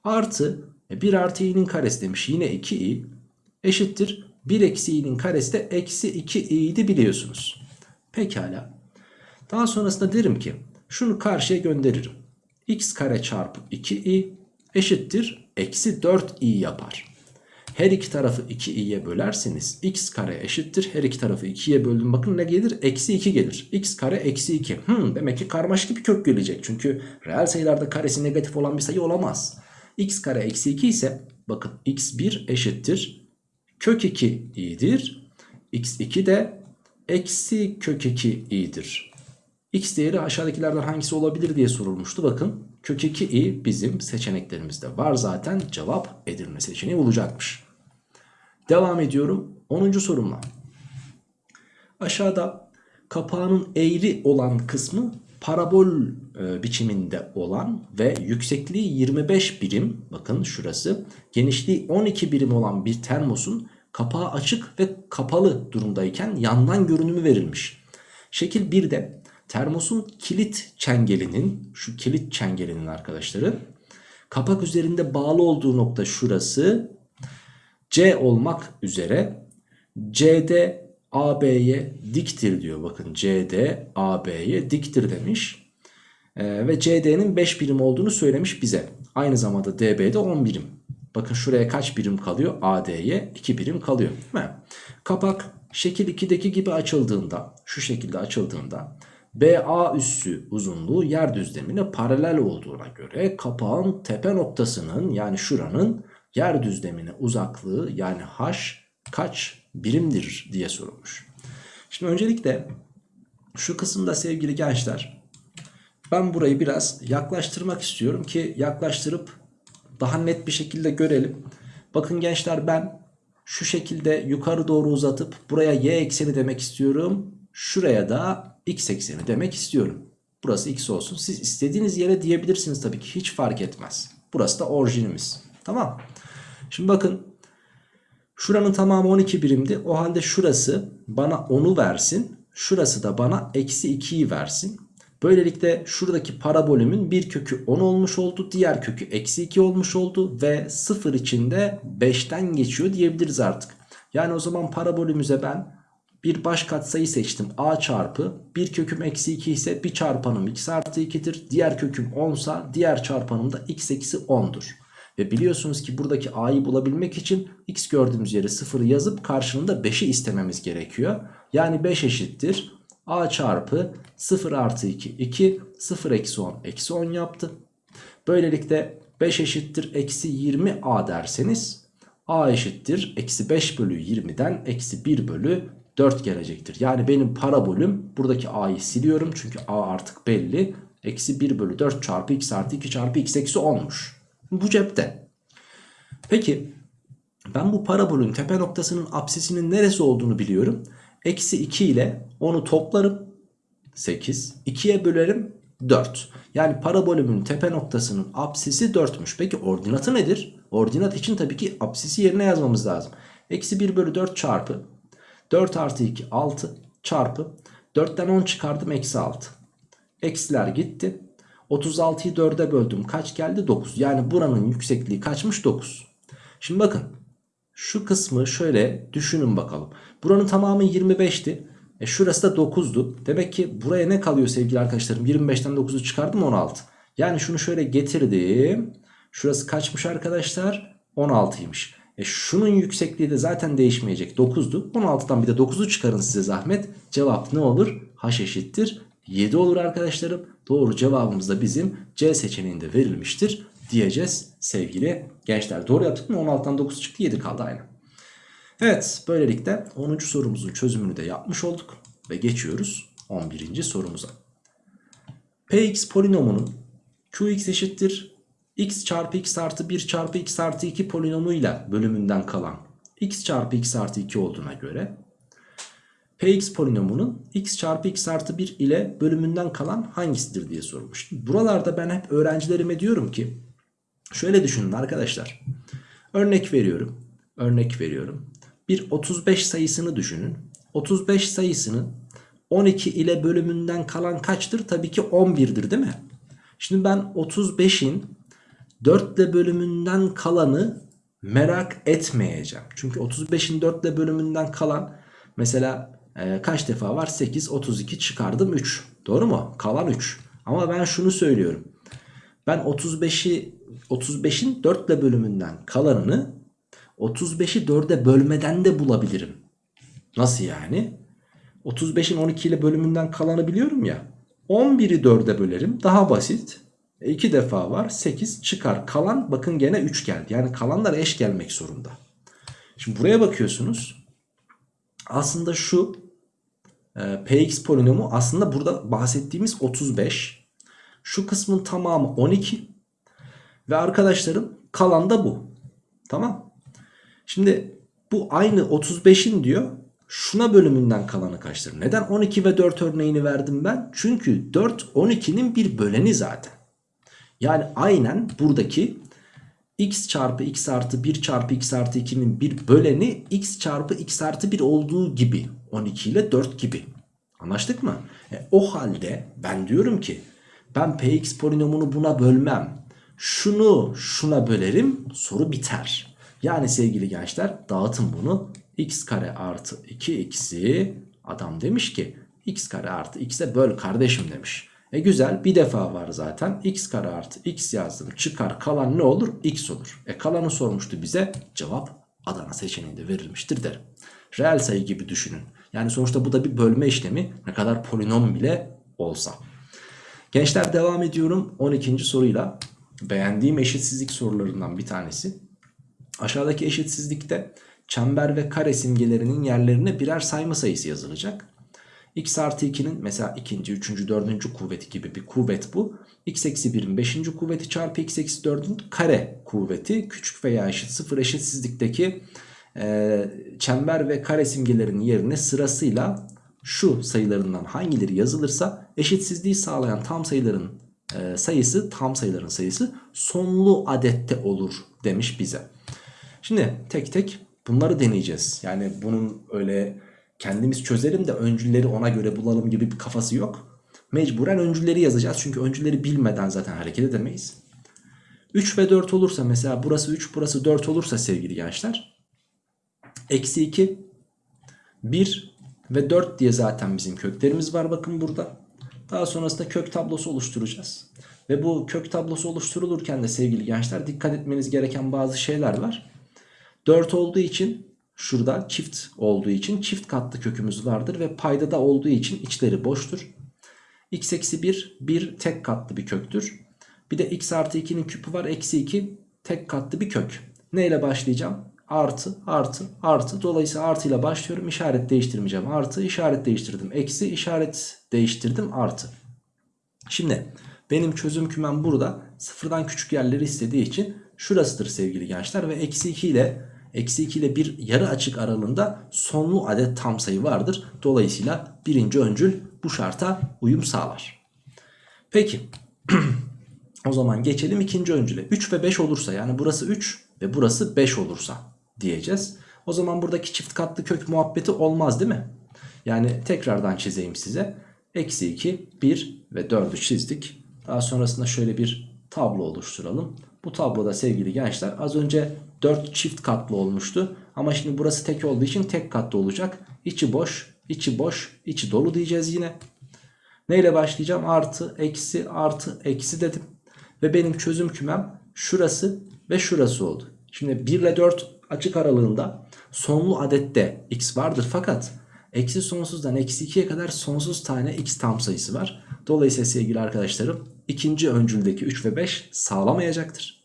Artı 1 artı i'nin karesi demiş yine 2i eşittir. 1 eksi i'nin karesi de eksi 2 i'ydi biliyorsunuz. Pekala. Daha sonrasında derim ki şunu karşıya gönderirim. x kare çarpı 2i eşittir. Eksi 4i yapar. Her iki tarafı 2i'ye bölerseniz x kare eşittir. Her iki tarafı 2'ye böldüm. Bakın ne gelir? Eksi 2 gelir. x kare eksi 2. Hmm, demek ki karmaşık bir kök gelecek. Çünkü reel sayılarda karesi negatif olan bir sayı olamaz. x kare eksi 2 ise bakın x1 eşittir. Kök 2 i'dir. x2 de eksi kök 2 i'dir. X değeri aşağıdakilerden hangisi olabilir diye sorulmuştu. Bakın kök 2i bizim seçeneklerimizde var zaten cevap Edirne seçeneği olacakmış. Devam ediyorum 10. sorumla. Aşağıda kapağının eğri olan kısmı parabol e, biçiminde olan ve yüksekliği 25 birim bakın şurası genişliği 12 birim olan bir termosun kapağı açık ve kapalı durumdayken yandan görünümü verilmiş. Şekil 1'de termosun kilit çengelinin şu kilit çengelinin arkadaşları kapak üzerinde bağlı olduğu nokta şurası C olmak üzere CD AB'ye diktir diyor. Bakın CD AB'ye diktir demiş. Ee, ve CD'nin 5 birim olduğunu söylemiş bize. Aynı zamanda DB'de 10 birim. Bakın şuraya kaç birim kalıyor? AD'ye 2 birim kalıyor. Kapak şekil 2'deki gibi açıldığında şu şekilde açıldığında BA üssü uzunluğu yer düzlemine paralel olduğuna göre kapağın tepe noktasının yani şuranın yer düzlemine uzaklığı yani h kaç birimdir diye sorulmuş. Şimdi öncelikle şu kısımda sevgili gençler ben burayı biraz yaklaştırmak istiyorum ki yaklaştırıp daha net bir şekilde görelim. Bakın gençler ben şu şekilde yukarı doğru uzatıp buraya y ekseni demek istiyorum. Şuraya da x ekseni demek istiyorum. Burası x olsun. Siz istediğiniz yere diyebilirsiniz tabii ki hiç fark etmez. Burası da orijinimiz. Tamam. Şimdi bakın şuranın tamamı 12 birimdi. O halde şurası bana 10'u versin. Şurası da bana eksi 2'yi versin. Böylelikle şuradaki parabolümün bir kökü 10 olmuş oldu. Diğer kökü eksi 2 olmuş oldu. Ve 0 içinde 5'ten geçiyor diyebiliriz artık. Yani o zaman parabolümüze ben bir baş katsayı seçtim. A çarpı bir köküm eksi 2 ise bir çarpanım x artı 2'dir. Diğer köküm 10 ise diğer çarpanım da x eksi 10'dur. Ve biliyorsunuz ki buradaki a'yı bulabilmek için x gördüğümüz yere 0'ı yazıp karşılığında 5'i istememiz gerekiyor. Yani 5 eşittir a çarpı 0 artı 2 2 0 eksi 10 eksi 10 yaptı. Böylelikle 5 eşittir eksi 20 a derseniz a eşittir eksi 5 bölü 20'den eksi 1 bölü 4 gelecektir. Yani benim parabolüm buradaki a'yı siliyorum çünkü a artık belli. Eksi 1 bölü 4 çarpı x artı 2 çarpı x eksi 10'muş. Bu cepte. Peki ben bu parabolün tepe noktasının apsisinin neresi olduğunu biliyorum. Eksi 2 ile onu toplarım 8. 2'ye bölerim 4. Yani parabolümün tepe noktasının apsisi 4'müş. Peki ordinatı nedir? Ordinat için tabii ki apsisi yerine yazmamız lazım. Eksi 1 bölü 4 çarpı 4 artı 2 6 çarpı 4'ten 10 çıkardım eksi 6. Eksiler gitti. 36'yı 4'e böldüm. Kaç geldi? 9. Yani buranın yüksekliği kaçmış? 9. Şimdi bakın. Şu kısmı şöyle düşünün bakalım. Buranın tamamı 25'ti. E şurası da 9'du. Demek ki buraya ne kalıyor sevgili arkadaşlarım? 25'ten 9'u çıkardım 16. Yani şunu şöyle getirdim. Şurası kaçmış arkadaşlar? 16'ymış. E şunun yüksekliği de zaten değişmeyecek. 9'du. 16'dan bir de 9'u çıkarın size zahmet. Cevap ne olur? H eşittir. 7 olur arkadaşlarım. Doğru cevabımız da bizim C seçeneğinde verilmiştir diyeceğiz sevgili gençler. Doğru yaptık mı? 16'dan 9 çıktı 7 kaldı aynı. Evet böylelikle 10. sorumuzun çözümünü de yapmış olduk. Ve geçiyoruz 11. sorumuza. Px polinomunun Qx eşittir x çarpı x artı 1 çarpı x artı 2 polinomuyla bölümünden kalan x çarpı x artı 2 olduğuna göre Px polinomunun x çarpı x artı 1 ile bölümünden kalan hangisidir diye sormuş. Buralarda ben hep öğrencilerime diyorum ki şöyle düşünün arkadaşlar. Örnek veriyorum. Örnek veriyorum. Bir 35 sayısını düşünün. 35 sayısının 12 ile bölümünden kalan kaçtır? Tabii ki 11'dir değil mi? Şimdi ben 35'in 4 ile bölümünden kalanı merak etmeyeceğim. Çünkü 35'in 4 ile bölümünden kalan mesela e, kaç defa var? 8, 32 çıkardım 3. Doğru mu? Kalan 3. Ama ben şunu söylüyorum. Ben 35'i 35'in 4 ile bölümünden kalanını 35'i 4'e bölmeden de bulabilirim. Nasıl yani? 35'in 12 ile bölümünden kalanı biliyorum ya. 11'i 4'e bölerim. Daha basit. 2 e, defa var. 8 çıkar. Kalan bakın gene 3 geldi. Yani kalanlar eş gelmek zorunda. Şimdi buraya bakıyorsunuz. Aslında şu e, px polinomu aslında burada bahsettiğimiz 35. Şu kısmın tamamı 12. Ve arkadaşlarım kalan da bu. Tamam. Şimdi bu aynı 35'in diyor şuna bölümünden kalanı kaçtır? Neden 12 ve 4 örneğini verdim ben? Çünkü 4 12'nin bir böleni zaten. Yani aynen buradaki x çarpı x artı 1 çarpı x artı 2'nin bir böleni x çarpı x artı 1 olduğu gibi 12 ile 4 gibi. Anlaştık mı? E, o halde ben diyorum ki ben px polinomunu buna bölmem. Şunu şuna bölerim soru biter. Yani sevgili gençler dağıtın bunu x kare artı 2x'i adam demiş ki x kare artı x'e böl kardeşim demiş. E güzel bir defa var zaten x kare artı x yazdım çıkar kalan ne olur x olur. E kalanı sormuştu bize cevap Adana seçeneğinde verilmiştir derim. Reel sayı gibi düşünün. Yani sonuçta bu da bir bölme işlemi ne kadar polinom bile olsa. Gençler devam ediyorum 12. soruyla. Beğendiğim eşitsizlik sorularından bir tanesi. Aşağıdaki eşitsizlikte çember ve kare simgelerinin yerlerine birer sayma sayısı yazılacak. X artı 2'nin mesela ikinci, üçüncü, dördüncü kuvveti gibi bir kuvvet bu. x eksi 1'in beşinci kuvveti çarpı x eksi 4'ün kare kuvveti küçük veya eşit sıfır eşitsizlikteki e, çember ve kare simgelerinin yerine sırasıyla şu sayılarından hangileri yazılırsa eşitsizliği sağlayan tam sayıların e, sayısı tam sayıların sayısı sonlu adette olur demiş bize. Şimdi tek tek bunları deneyeceğiz. Yani bunun öyle kendimiz çözelim de öncülleri ona göre bulalım gibi bir kafası yok. Mecburen öncülleri yazacağız. Çünkü öncülleri bilmeden zaten hareket edemeyiz. 3 ve 4 olursa mesela burası 3 burası 4 olursa sevgili gençler. Eksi 2 1 ve 4 diye zaten bizim köklerimiz var bakın burada. Daha sonrasında kök tablosu oluşturacağız. Ve bu kök tablosu oluşturulurken de sevgili gençler dikkat etmeniz gereken bazı şeyler var. 4 olduğu için şurada çift olduğu için çift katlı kökümüz vardır ve payda da olduğu için içleri boştur. x eksi 1 bir tek katlı bir köktür. Bir de x artı 2'nin küpü var eksi 2 tek katlı bir kök. Ne ile başlayacağım? Artı artı artı dolayısıyla artı ile başlıyorum işaret değiştirmeyeceğim artı işaret değiştirdim eksi işaret değiştirdim artı. Şimdi benim çözüm kümem burada sıfırdan küçük yerleri istediği için şurasıdır sevgili gençler ve eksi 2 ile eksi 2 ile bir yarı açık aralığında sonlu adet tam sayı vardır. Dolayısıyla birinci öncül bu şarta uyum sağlar. Peki o zaman geçelim ikinci öncüle. 3 ve 5 olursa yani burası 3 ve burası 5 olursa diyeceğiz. O zaman buradaki çift katlı kök muhabbeti olmaz değil mi? Yani tekrardan çizeyim size. Eksi 2, 1 ve 4'ü çizdik. Daha sonrasında şöyle bir tablo oluşturalım. Bu tabloda sevgili gençler az önce 4 çift katlı olmuştu. Ama şimdi burası tek olduğu için tek katlı olacak. İçi boş. içi boş, içi dolu diyeceğiz yine. Neyle başlayacağım? Artı, eksi, artı, eksi dedim. Ve benim çözüm kümem şurası ve şurası oldu. Şimdi 1 ile 4 açık aralığında sonlu adette x vardır fakat eksi sonsuzdan eksi 2'ye kadar sonsuz tane x tam sayısı var. Dolayısıyla sevgili arkadaşlarım ikinci öncüldeki 3 ve 5 sağlamayacaktır.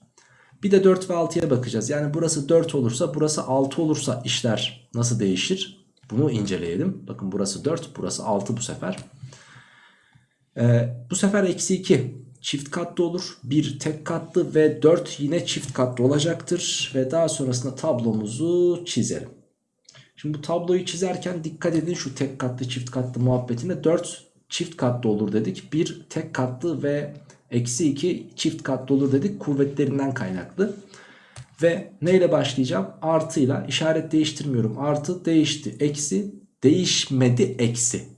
Bir de 4 ve 6'ya bakacağız. Yani burası 4 olursa burası 6 olursa işler nasıl değişir? Bunu inceleyelim. Bakın burası 4 burası 6 bu sefer. Ee, bu sefer eksi 2 çift katlı olur. 1 tek katlı ve 4 yine çift katlı olacaktır. Ve daha sonrasında tablomuzu çizelim. Şimdi bu tabloyu çizerken dikkat edin şu tek katlı çift katlı muhabbetinde 4 çift katlı olur dedik. 1 tek katlı ve eksi 2 çift katlı olur dedik kuvvetlerinden kaynaklı. Ve neyle başlayacağım? Artıyla işaret değiştirmiyorum. Artı değişti. Eksi değişmedi. Eksi.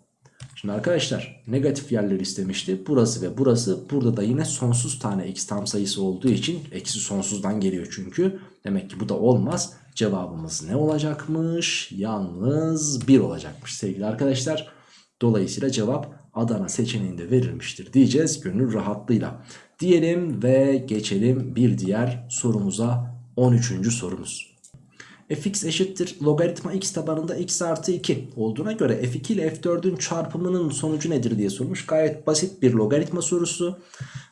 Şimdi arkadaşlar negatif yerleri istemişti. Burası ve burası. Burada da yine sonsuz tane x tam sayısı olduğu için eksi sonsuzdan geliyor çünkü. Demek ki bu da olmaz. Cevabımız ne olacakmış? Yalnız 1 olacakmış sevgili arkadaşlar. Dolayısıyla cevap Adana seçeneğinde verilmiştir diyeceğiz gönül rahatlığıyla. Diyelim ve geçelim bir diğer sorumuza 13. sorumuz. fx eşittir logaritma x tabanında x artı 2 olduğuna göre f2 ile f4'ün çarpımının sonucu nedir diye sormuş. Gayet basit bir logaritma sorusu.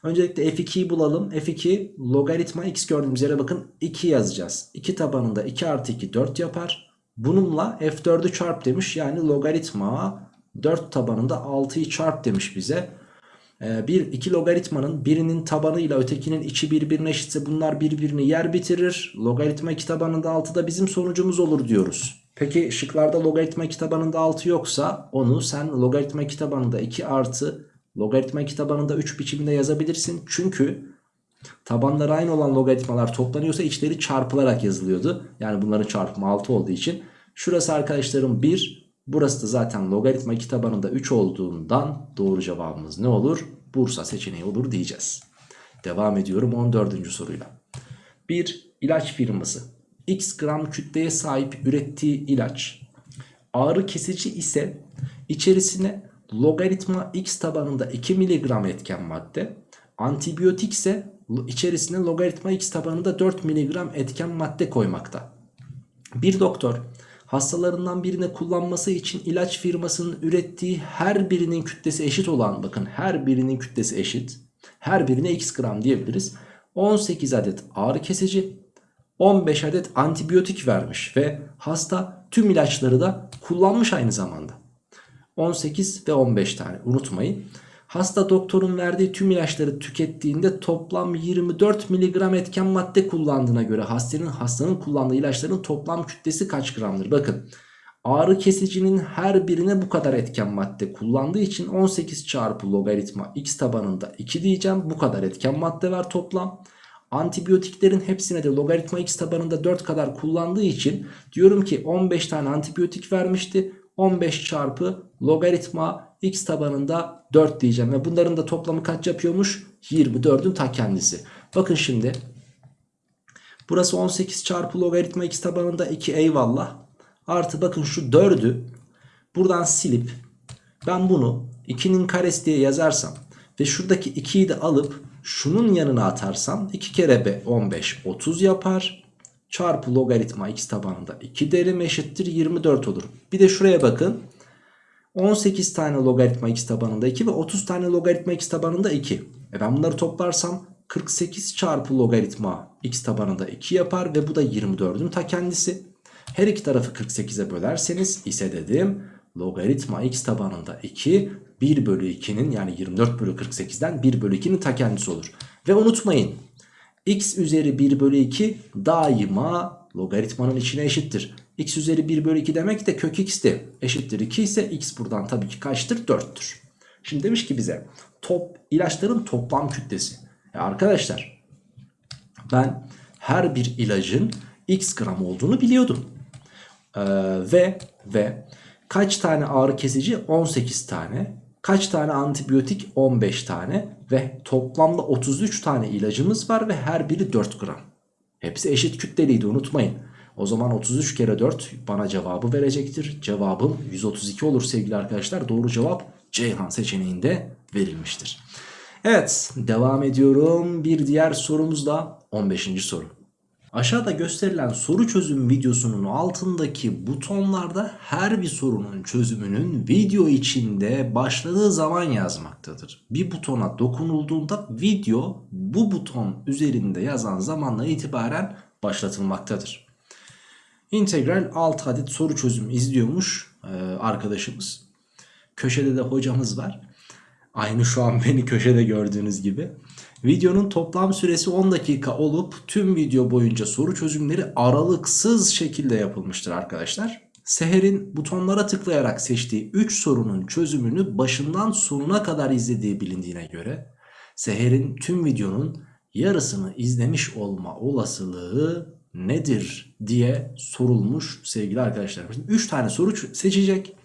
Öncelikle f2'yi bulalım. f2 logaritma x gördüğümüz yere bakın 2 yazacağız. 2 tabanında 2 artı 2 4 yapar. Bununla f4'ü çarp demiş. Yani logaritma 4 tabanında 6'yı çarp demiş bize. Ee, bir iki logaritmanın birinin tabanı ile ötekinin içi birbirine eşitse bunlar birbirini yer bitirir. Logaritma 2 tabanında 6 da bizim sonucumuz olur diyoruz. Peki şıklarda logaritma 2 tabanında 6 yoksa onu sen logaritma 2 tabanında 2 artı logaritma 2 tabanında 3 biçiminde yazabilirsin. Çünkü tabanları aynı olan logaritmalar toplanıyorsa içleri çarpılarak yazılıyordu. Yani bunların çarpımı 6 olduğu için. Şurası arkadaşlarım 1 Burası da zaten logaritma 2 tabanında 3 olduğundan doğru cevabımız ne olur? Bursa seçeneği olur diyeceğiz. Devam ediyorum 14. soruyla. Bir ilaç firması x gram kütleye sahip ürettiği ilaç ağrı kesici ise içerisine logaritma x tabanında 2 mg etken madde antibiyotik ise içerisine logaritma x tabanında 4 mg etken madde koymakta. Bir doktor hastalarından birine kullanması için ilaç firmasının ürettiği her birinin kütlesi eşit olan bakın her birinin kütlesi eşit. Her birine x gram diyebiliriz. 18 adet ağrı kesici 15 adet antibiyotik vermiş ve hasta tüm ilaçları da kullanmış aynı zamanda. 18 ve 15 tane unutmayın. Hasta doktorun verdiği tüm ilaçları tükettiğinde toplam 24 mg etken madde kullandığına göre hastanın hastanın kullandığı ilaçların toplam kütlesi kaç gramdır? Bakın ağrı kesicinin her birine bu kadar etken madde kullandığı için 18 çarpı logaritma x tabanında 2 diyeceğim. Bu kadar etken madde var toplam. Antibiyotiklerin hepsine de logaritma x tabanında 4 kadar kullandığı için diyorum ki 15 tane antibiyotik vermişti. 15 çarpı logaritma x tabanında 4 diyeceğim. Ve bunların da toplamı kaç yapıyormuş? 24'ün ta kendisi. Bakın şimdi. Burası 18 çarpı logaritma x tabanında 2 eyvallah. Artı bakın şu 4'ü buradan silip ben bunu 2'nin karesi diye yazarsam ve şuradaki 2'yi de alıp şunun yanına atarsam 2 kere b 15 30 yapar çarpı logaritma x tabanında 2 derim eşittir 24 olur. Bir de şuraya bakın. 18 tane logaritma x tabanında 2 ve 30 tane logaritma x tabanında 2. E ben bunları toplarsam 48 çarpı logaritma x tabanında 2 yapar ve bu da 24'ün ta kendisi. Her iki tarafı 48'e bölerseniz ise dedim logaritma x tabanında 2 1 bölü 2'nin yani 24 bölü 48'den 1 bölü 2'nin ta kendisi olur. Ve unutmayın x üzeri 1 bölü 2 daima logaritmanın içine eşittir. x üzeri 1 bölü 2 demek de kök x de eşittir 2 ise x buradan tabii ki kaçtır? 4'tür. Şimdi demiş ki bize top ilaçların toplam kütlesi. Ya arkadaşlar ben her bir ilacın x gram olduğunu biliyordum. Ee, ve ve kaç tane ağrı kesici? 18 tane. Kaç tane antibiyotik? 15 tane ve toplamda 33 tane ilacımız var ve her biri 4 gram. Hepsi eşit kütleliydi unutmayın. O zaman 33 kere 4 bana cevabı verecektir. Cevabım 132 olur sevgili arkadaşlar. Doğru cevap Ceyhan seçeneğinde verilmiştir. Evet devam ediyorum. Bir diğer sorumuz da 15. soru. Aşağıda gösterilen soru çözüm videosunun altındaki butonlarda her bir sorunun çözümünün video içinde başladığı zaman yazmaktadır. Bir butona dokunulduğunda video bu buton üzerinde yazan zamanla itibaren başlatılmaktadır. İntegral 6 adet soru çözümü izliyormuş e, arkadaşımız. Köşede de hocamız var. Aynı şu an beni köşede gördüğünüz gibi. Videonun toplam süresi 10 dakika olup tüm video boyunca soru çözümleri aralıksız şekilde yapılmıştır arkadaşlar. Seher'in butonlara tıklayarak seçtiği 3 sorunun çözümünü başından sonuna kadar izlediği bilindiğine göre Seher'in tüm videonun yarısını izlemiş olma olasılığı nedir diye sorulmuş sevgili arkadaşlar. 3 tane soru seçecek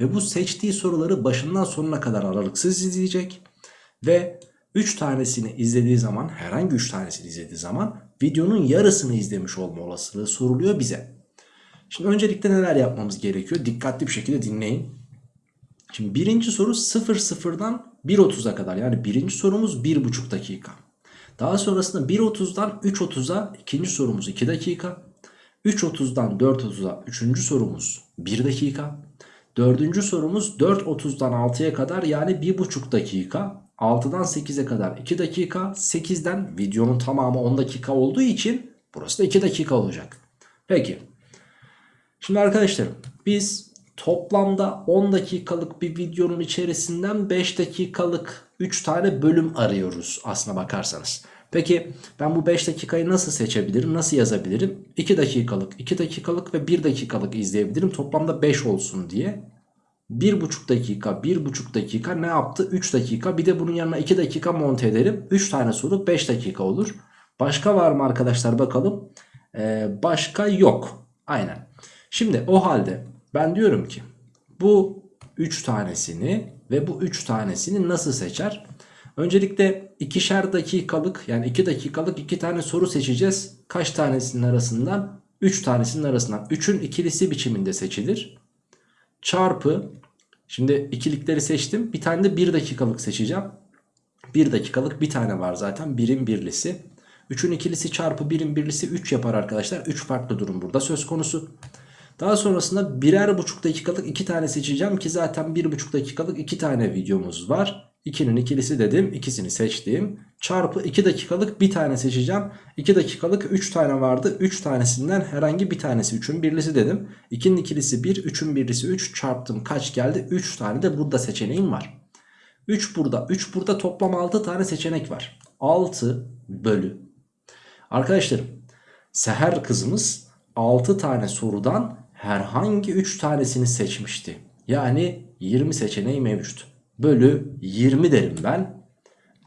ve bu seçtiği soruları başından sonuna kadar aralıksız izleyecek ve 3 tanesini izlediği zaman herhangi 3 tanesini izlediği zaman videonun yarısını izlemiş olma olasılığı soruluyor bize. Şimdi öncelikle neler yapmamız gerekiyor? Dikkatli bir şekilde dinleyin. Şimdi birinci soru 0 0'dan 1.30'a kadar yani birinci sorumuz 1.5 dakika. Daha sonrasında 1.30'dan 3.30'a ikinci sorumuz 2 dakika. 3.30'dan 4.30'a üçüncü sorumuz 1 dakika. Dördüncü sorumuz 4.30'dan 6'ya kadar yani 1.5 dakika. 6'dan 8'e kadar 2 dakika. 8'den videonun tamamı 10 dakika olduğu için burası da 2 dakika olacak. Peki. Şimdi arkadaşlar biz toplamda 10 dakikalık bir videonun içerisinden 5 dakikalık 3 tane bölüm arıyoruz aslına bakarsanız. Peki ben bu 5 dakikayı nasıl seçebilirim? Nasıl yazabilirim? 2 dakikalık, 2 dakikalık ve 1 dakikalık izleyebilirim. Toplamda 5 olsun diye. 1,5 dakika, 1,5 dakika ne yaptı? 3 dakika. Bir de bunun yanına 2 dakika monte ederim. 3 tane soru 5 dakika olur. Başka var mı arkadaşlar bakalım. Ee, başka yok. Aynen. Şimdi o halde ben diyorum ki bu 3 tanesini ve bu 3 tanesini nasıl seçer? Öncelikle ikişer dakikalık yani 2 dakikalık 2 tane soru seçeceğiz. Kaç tanesinin arasından? 3 tanesinin arasından. 3'ün ikilisi biçiminde seçilir. Çarpı şimdi ikilikleri seçtim. Bir tane de 1 dakikalık seçeceğim. 1 dakikalık bir tane var zaten. Birin birlisi. 3'ün ikilisi çarpı 1'in birlisi 3 yapar arkadaşlar. 3 farklı durum burada söz konusu. Daha sonrasında birer buçuk dakikalık iki tane seçeceğim ki zaten bir buçuk dakikalık iki tane videomuz var. 2'nin ikilisi dedim. ikisini seçtim. Çarpı 2 dakikalık bir tane seçeceğim. 2 dakikalık 3 tane vardı. 3 tanesinden herhangi bir tanesi 3'ün birlisi dedim. 2'nin ikilisi 1, 3'ün birlisi 3 çarptım. Kaç geldi? 3 tane de burada seçeneğim var. 3 burada. 3 burada toplam 6 tane seçenek var. 6 bölü. Arkadaşlarım Seher kızımız 6 tane sorudan herhangi 3 tanesini seçmişti. Yani 20 seçeneği mevcut. Bölü 20 derim ben.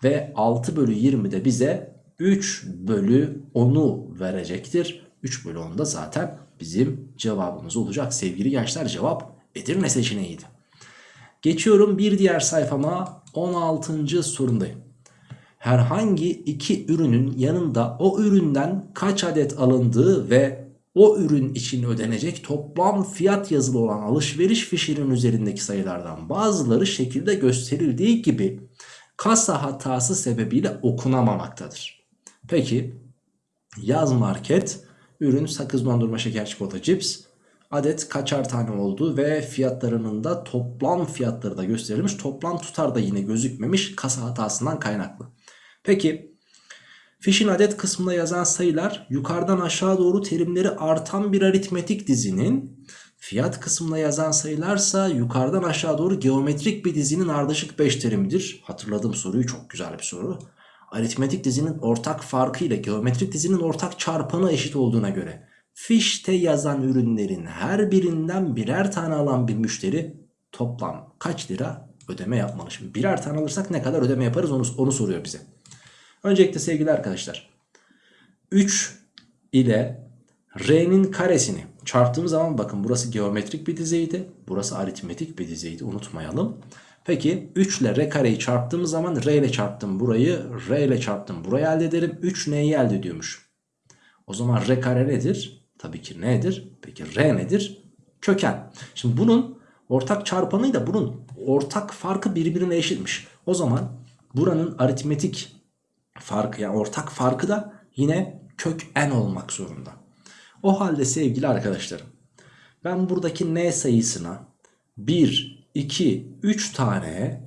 Ve 6 bölü 20 de bize 3 bölü 10'u verecektir. 3 bölü 10 da zaten bizim cevabımız olacak. Sevgili gençler cevap Edirne seçeneğiydi. Geçiyorum bir diğer sayfama 16. sorundayım. Herhangi iki ürünün yanında o üründen kaç adet alındığı ve o ürün için ödenecek toplam fiyat yazılı olan alışveriş fişinin üzerindeki sayılardan bazıları şekilde gösterildiği gibi kasa hatası sebebiyle okunamamaktadır. Peki yaz market ürün sakız dondurma şeker çikolata cips adet kaçar tane olduğu ve fiyatlarının da toplam fiyatları da gösterilmiş toplam tutar da yine gözükmemiş kasa hatasından kaynaklı. Peki Fişin adet kısmında yazan sayılar yukarıdan aşağı doğru terimleri artan bir aritmetik dizinin fiyat kısmında yazan sayılarsa yukarıdan aşağı doğru geometrik bir dizinin ardışık 5 terimidir. Hatırladığım soruyu çok güzel bir soru. Aritmetik dizinin ortak farkı ile geometrik dizinin ortak çarpanı eşit olduğuna göre fişte yazan ürünlerin her birinden birer tane alan bir müşteri toplam kaç lira ödeme yapmalı? Şimdi birer tane alırsak ne kadar ödeme yaparız onu, onu soruyor bize. Öncelikle sevgili arkadaşlar 3 ile R'nin karesini çarptığımız zaman bakın burası geometrik bir dizeydi. Burası aritmetik bir dizeydi unutmayalım. Peki 3 ile R kareyi çarptığımız zaman R ile çarptım burayı R ile çarptım burayı elde ederim. 3 neyi elde ediyormuş? O zaman R kare nedir? Tabii ki nedir? Peki R nedir? Köken. Şimdi bunun ortak çarpanıyla bunun ortak farkı birbirine eşitmiş. O zaman buranın aritmetik farkı yani ortak farkı da yine kök n olmak zorunda. O halde sevgili arkadaşlarım ben buradaki n sayısına 1, 2, 3 tane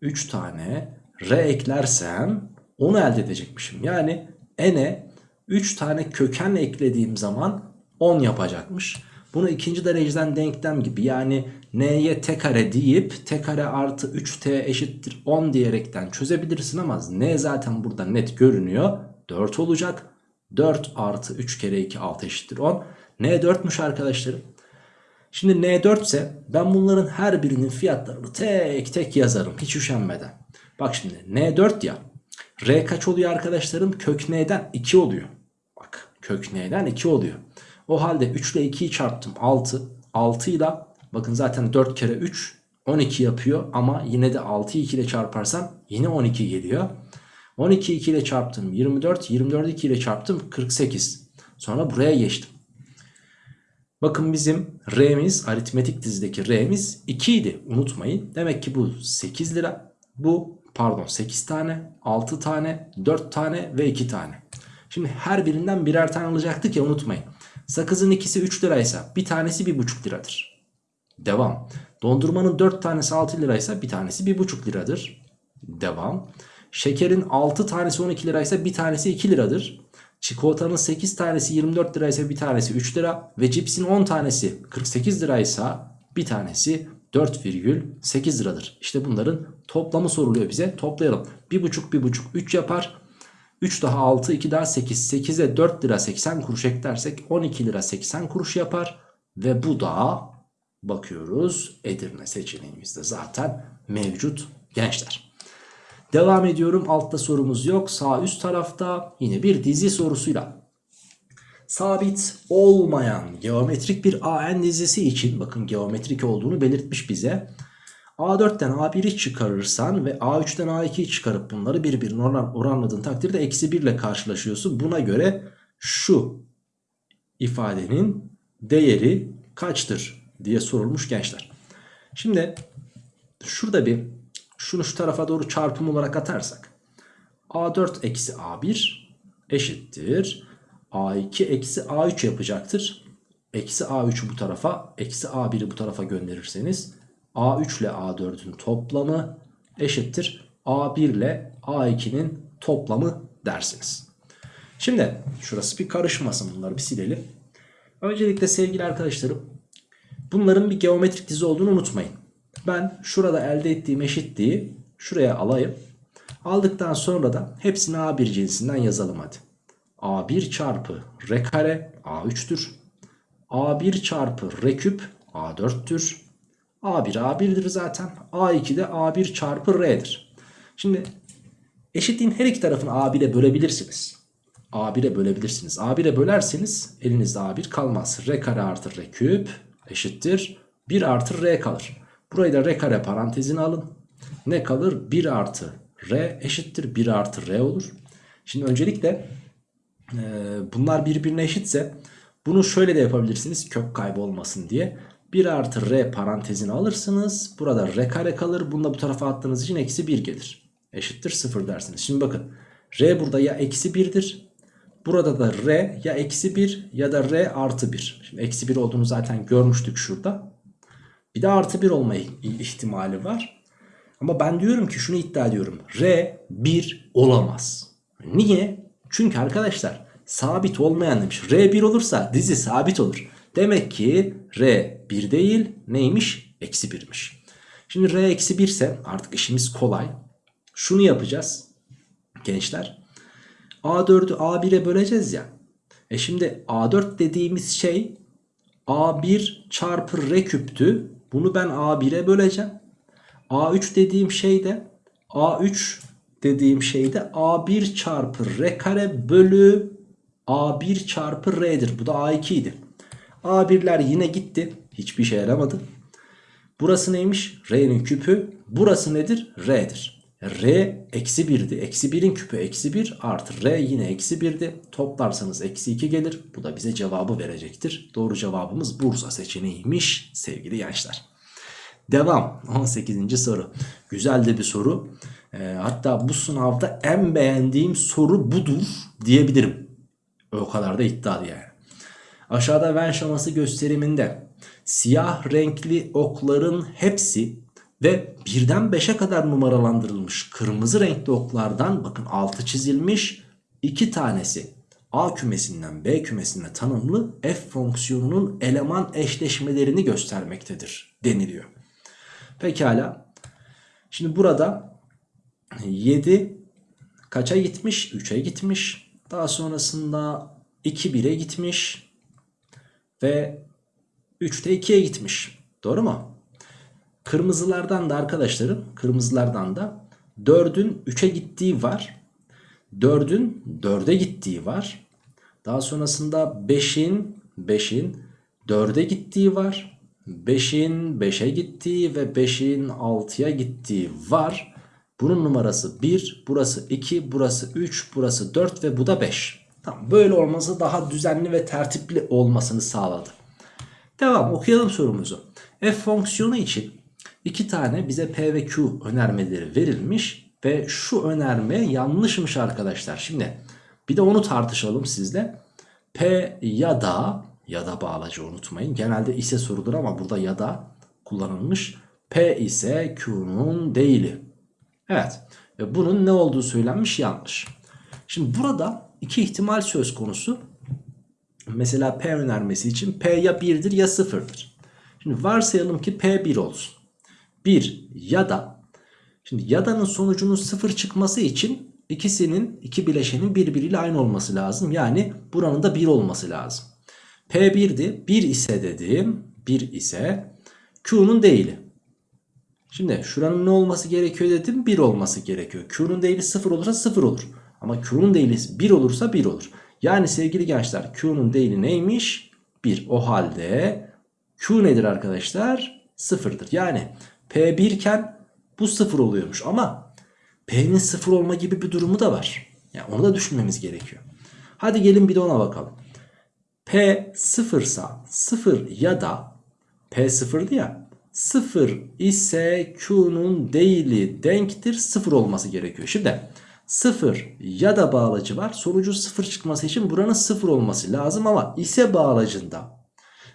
3 tane r eklersem onu elde edecekmişim. Yani n'e 3 tane köken eklediğim zaman 10 yapacakmış. Bunu ikinci dereceden denklem gibi yani n'ye t kare deyip t kare artı 3t eşittir 10 diyerekten çözebilirsin ama n zaten burada net görünüyor. 4 olacak. 4 artı 3 kere 2 6 eşittir 10. n 4'müş arkadaşlarım. Şimdi n4 ise ben bunların her birinin fiyatlarını tek tek yazarım hiç üşenmeden. Bak şimdi n4 ya. r kaç oluyor arkadaşlarım? Kök n'den 2 oluyor. Bak kök n'den 2 oluyor. O halde 3 ile 2'yi çarptım 6. 6 ile bakın zaten 4 kere 3 12 yapıyor ama yine de 6'yı 2 ile çarparsam yine 12 geliyor. 12 2 ile çarptım 24, 24 2 ile çarptım 48. Sonra buraya geçtim. Bakın bizim R'miz aritmetik dizideki R'miz 2 idi unutmayın. Demek ki bu 8 lira. Bu pardon 8 tane, 6 tane, 4 tane ve 2 tane. Şimdi her birinden birer tane alacaktık ya unutmayın. Sakızın ikisi 3 liraysa bir tanesi 1,5 liradır. Devam. Dondurmanın 4 tanesi 6 liraysa bir tanesi 1,5 liradır. Devam. Şekerin 6 tanesi 12 liraysa bir tanesi 2 liradır. Çikolatanın 8 tanesi 24 liraysa bir tanesi 3 lira. Ve cipsin 10 tanesi 48 liraysa bir tanesi 4,8 liradır. İşte bunların toplamı soruluyor bize. Toplayalım. 1,5 1,5 3 yapar. 3 daha 6 2 daha 8 8'e 4 lira 80 kuruş eklersek 12 lira 80 kuruş yapar. Ve bu da bakıyoruz Edirne seçeneğimizde zaten mevcut gençler. Devam ediyorum altta sorumuz yok sağ üst tarafta yine bir dizi sorusuyla. Sabit olmayan geometrik bir AN dizisi için bakın geometrik olduğunu belirtmiş bize. A4'ten A1'i çıkarırsan ve A3'ten A2'yi çıkarıp bunları birbirine oran, oranladığın takdirde eksi 1 ile karşılaşıyorsun. Buna göre şu ifadenin değeri kaçtır diye sorulmuş gençler. Şimdi şurada bir şunu şu tarafa doğru çarpım olarak atarsak A4 eksi A1 eşittir. A2 eksi A3 yapacaktır. Eksi A3'ü bu tarafa eksi A1'i bu tarafa gönderirseniz A3 ile A4'ün toplamı eşittir. A1 ile A2'nin toplamı dersiniz. Şimdi şurası bir karışmasın bunları bir silelim. Öncelikle sevgili arkadaşlarım bunların bir geometrik dizi olduğunu unutmayın. Ben şurada elde ettiğim eşitliği şuraya alayım. Aldıktan sonra da hepsini A1 cinsinden yazalım hadi. A1 çarpı R kare A3'tür. A1 çarpı R küp A4'tür. A1 A1'dir zaten. A2 de A1 çarpı R'dir. Şimdi eşitliğin her iki tarafını A1'e bölebilirsiniz. A1'e bölebilirsiniz. A1'e bölerseniz elinizde A1 kalmaz. R kare artı R küp eşittir. 1 artı R kalır. Burayı da R kare parantezine alın. Ne kalır? 1 artı R eşittir. 1 artı R olur. Şimdi öncelikle e, bunlar birbirine eşitse bunu şöyle de yapabilirsiniz. Kök kaybı olmasın diye. 1 artı R parantezine alırsınız. Burada R kare kalır. Bunu da bu tarafa attığınız için eksi 1 gelir. Eşittir 0 dersiniz. Şimdi bakın. R burada ya eksi 1'dir. Burada da R ya eksi 1 ya da R artı 1. Şimdi eksi 1 olduğunu zaten görmüştük şurada. Bir de artı 1 olma ihtimali var. Ama ben diyorum ki şunu iddia ediyorum. R 1 olamaz. Niye? Çünkü arkadaşlar sabit olmayan demiş. R 1 olursa dizi sabit olur. Demek ki R 1 değil neymiş? Eksi 1'miş. Şimdi R eksi 1 ise artık işimiz kolay. Şunu yapacağız gençler. A4'ü A1'e böleceğiz ya. E şimdi A4 dediğimiz şey A1 çarpı R küptü. Bunu ben A1'e böleceğim. A3 dediğim şey de A3 dediğim şey de A1 çarpı R kare bölü A1 çarpı R'dir. Bu da A2 idi. A1'ler yine gitti. Hiçbir şey yaramadı. Burası neymiş? R'nin küpü. Burası nedir? R'dir. R eksi 1'di. Eksi 1'in küpü eksi 1 artı R yine eksi 1'di. Toplarsanız eksi 2 gelir. Bu da bize cevabı verecektir. Doğru cevabımız Bursa seçeneğiymiş sevgili gençler. Devam 18. soru. Güzel de bir soru. E, hatta bu sınavda en beğendiğim soru budur diyebilirim. O kadar da iddialı yani. Aşağıda Venn şaması gösteriminde siyah renkli okların hepsi ve birden 5'e kadar numaralandırılmış kırmızı renkli oklardan bakın altı çizilmiş iki tanesi A kümesinden B kümesine tanımlı f fonksiyonunun eleman eşleşmelerini göstermektedir deniliyor. Pekala. Şimdi burada 7 kaça gitmiş? 3'e gitmiş. Daha sonrasında 2 1'e gitmiş. Ve 3'te 2'ye gitmiş. Doğru mu? Kırmızılardan da arkadaşlarım kırmızılardan da 4'ün 3'e gittiği var. 4'ün 4'e gittiği var. Daha sonrasında 5'in 5'in 4'e gittiği var. 5'in 5'e gittiği ve 5'in 6'ya gittiği var. Bunun numarası 1, burası 2, burası 3, burası 4 ve bu da 5. Tamam, böyle olması daha düzenli ve tertipli olmasını sağladı. Devam okuyalım sorumuzu. F fonksiyonu için iki tane bize P ve Q önermeleri verilmiş ve şu önerme yanlışmış arkadaşlar. Şimdi bir de onu tartışalım sizle. P ya da ya da bağlacı unutmayın. Genelde ise sorulur ama burada ya da kullanılmış. P ise Q'nun değili. Evet. Ve bunun ne olduğu söylenmiş yanlış. Şimdi burada iki ihtimal söz konusu. Mesela P önermesi için P ya 1'dir ya 0'dır. Şimdi varsayalım ki P 1 olsun. 1 ya da şimdi yada'nın sonucunun 0 çıkması için ikisinin iki bileşenin birbiriyle aynı olması lazım. Yani buranın da 1 olması lazım. P 1'di. 1 ise dedim. 1 ise Q'nun değili. Şimdi şuranın ne olması gerekiyor dedim? 1 olması gerekiyor. Q'nun değili 0 olursa 0 olur. Ama Q'nun değili 1 olursa 1 olur. Yani sevgili gençler Q'nun değili neymiş? 1. O halde Q nedir arkadaşlar? 0'dır. Yani P 1 iken bu 0 oluyormuş ama P'nin 0 olma gibi bir durumu da var. Yani onu da düşünmemiz gerekiyor. Hadi gelin bir de ona bakalım. P 0 sa 0 ya da P 0'dı ya 0 ise Q'nun değili denktir 0 olması gerekiyor. Şimdi 0 ya da bağlacı var. Sonucu 0 çıkması için buranın 0 olması lazım ama ise bağlacında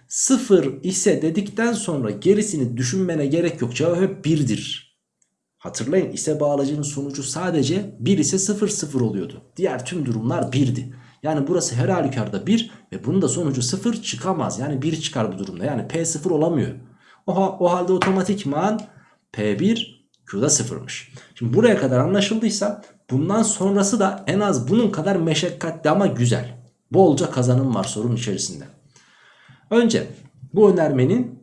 0 ise dedikten sonra gerisini düşünmene gerek yok. Cevap hep 1'dir. Hatırlayın ise bağlacının sonucu sadece 1 ise 0 0 oluyordu. Diğer tüm durumlar 1'di. Yani burası her halükarda 1 ve bunun da sonucu 0 çıkamaz. Yani 1 çıkar bu durumda. Yani P 0 olamıyor. O, o halde otomatikman P1 Q'da 0'mış. Şimdi buraya kadar anlaşıldıysa bundan sonrası da en az bunun kadar meşakkatli ama güzel. Bolca kazanım var sorunun içerisinde. Önce bu önermenin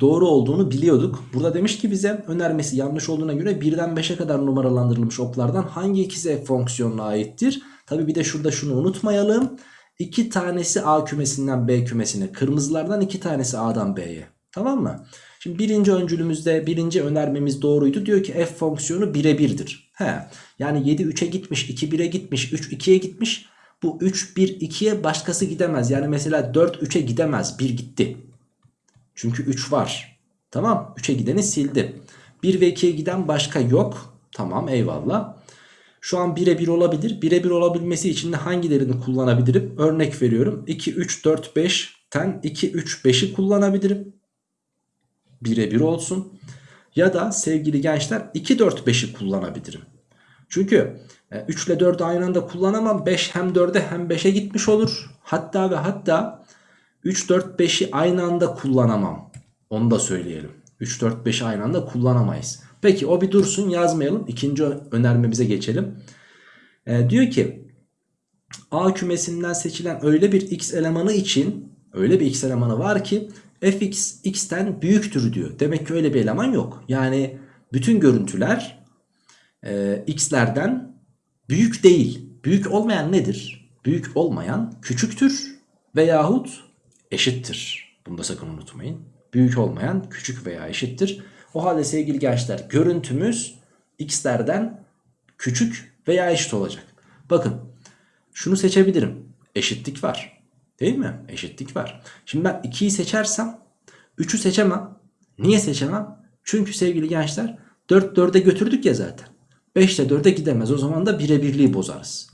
doğru olduğunu biliyorduk. Burada demiş ki bize önermesi yanlış olduğuna göre birden 5'e kadar numaralandırılmış oklardan hangi ikisi f fonksiyonuna aittir? Tabi bir de şurada şunu unutmayalım. İki tanesi A kümesinden B kümesine kırmızılardan iki tanesi A'dan B'ye. Tamam mı? Şimdi birinci öncülümüzde birinci önermemiz doğruydu. Diyor ki f fonksiyonu birebirdir. He. Yani 7 3'e gitmiş 2 1'e gitmiş 3 2'ye gitmiş. Bu 3 1 2'ye başkası gidemez. Yani mesela 4 3'e gidemez 1 gitti. Çünkü 3 var. Tamam 3'e gideni sildi. 1 ve 2'ye giden başka yok. Tamam eyvallah. Şu an 1'e 1 olabilir. 1'e 1 olabilmesi için de hangilerini kullanabilirim? Örnek veriyorum. 2 3 4 5'ten 2 3 5'i kullanabilirim. 1'e 1 olsun. Ya da sevgili gençler 2 4 5'i kullanabilirim. Çünkü 3 ile 4'ü aynı anda kullanamam. 5 hem 4'e hem 5'e gitmiş olur. Hatta ve hatta 3 4 5'i aynı anda kullanamam. Onu da söyleyelim. 3 4 5'i aynı anda kullanamayız. Peki o bir dursun yazmayalım. İkinci önermemize geçelim. Ee, diyor ki A kümesinden seçilen öyle bir x elemanı için öyle bir x elemanı var ki fx x'ten büyüktür diyor. Demek ki öyle bir eleman yok. Yani bütün görüntüler e, x'lerden büyük değil. Büyük olmayan nedir? Büyük olmayan küçüktür veyahut eşittir. Bunu da sakın unutmayın. Büyük olmayan küçük veya eşittir. O halde sevgili gençler görüntümüz x'lerden küçük veya eşit olacak. Bakın şunu seçebilirim. Eşitlik var. Değil mi? Eşitlik var. Şimdi ben 2'yi seçersem 3'ü seçemem. Niye seçemem? Çünkü sevgili gençler 4 4'e götürdük ya zaten. 5 ile 4'e gidemez. O zaman da birebirliği bozarız.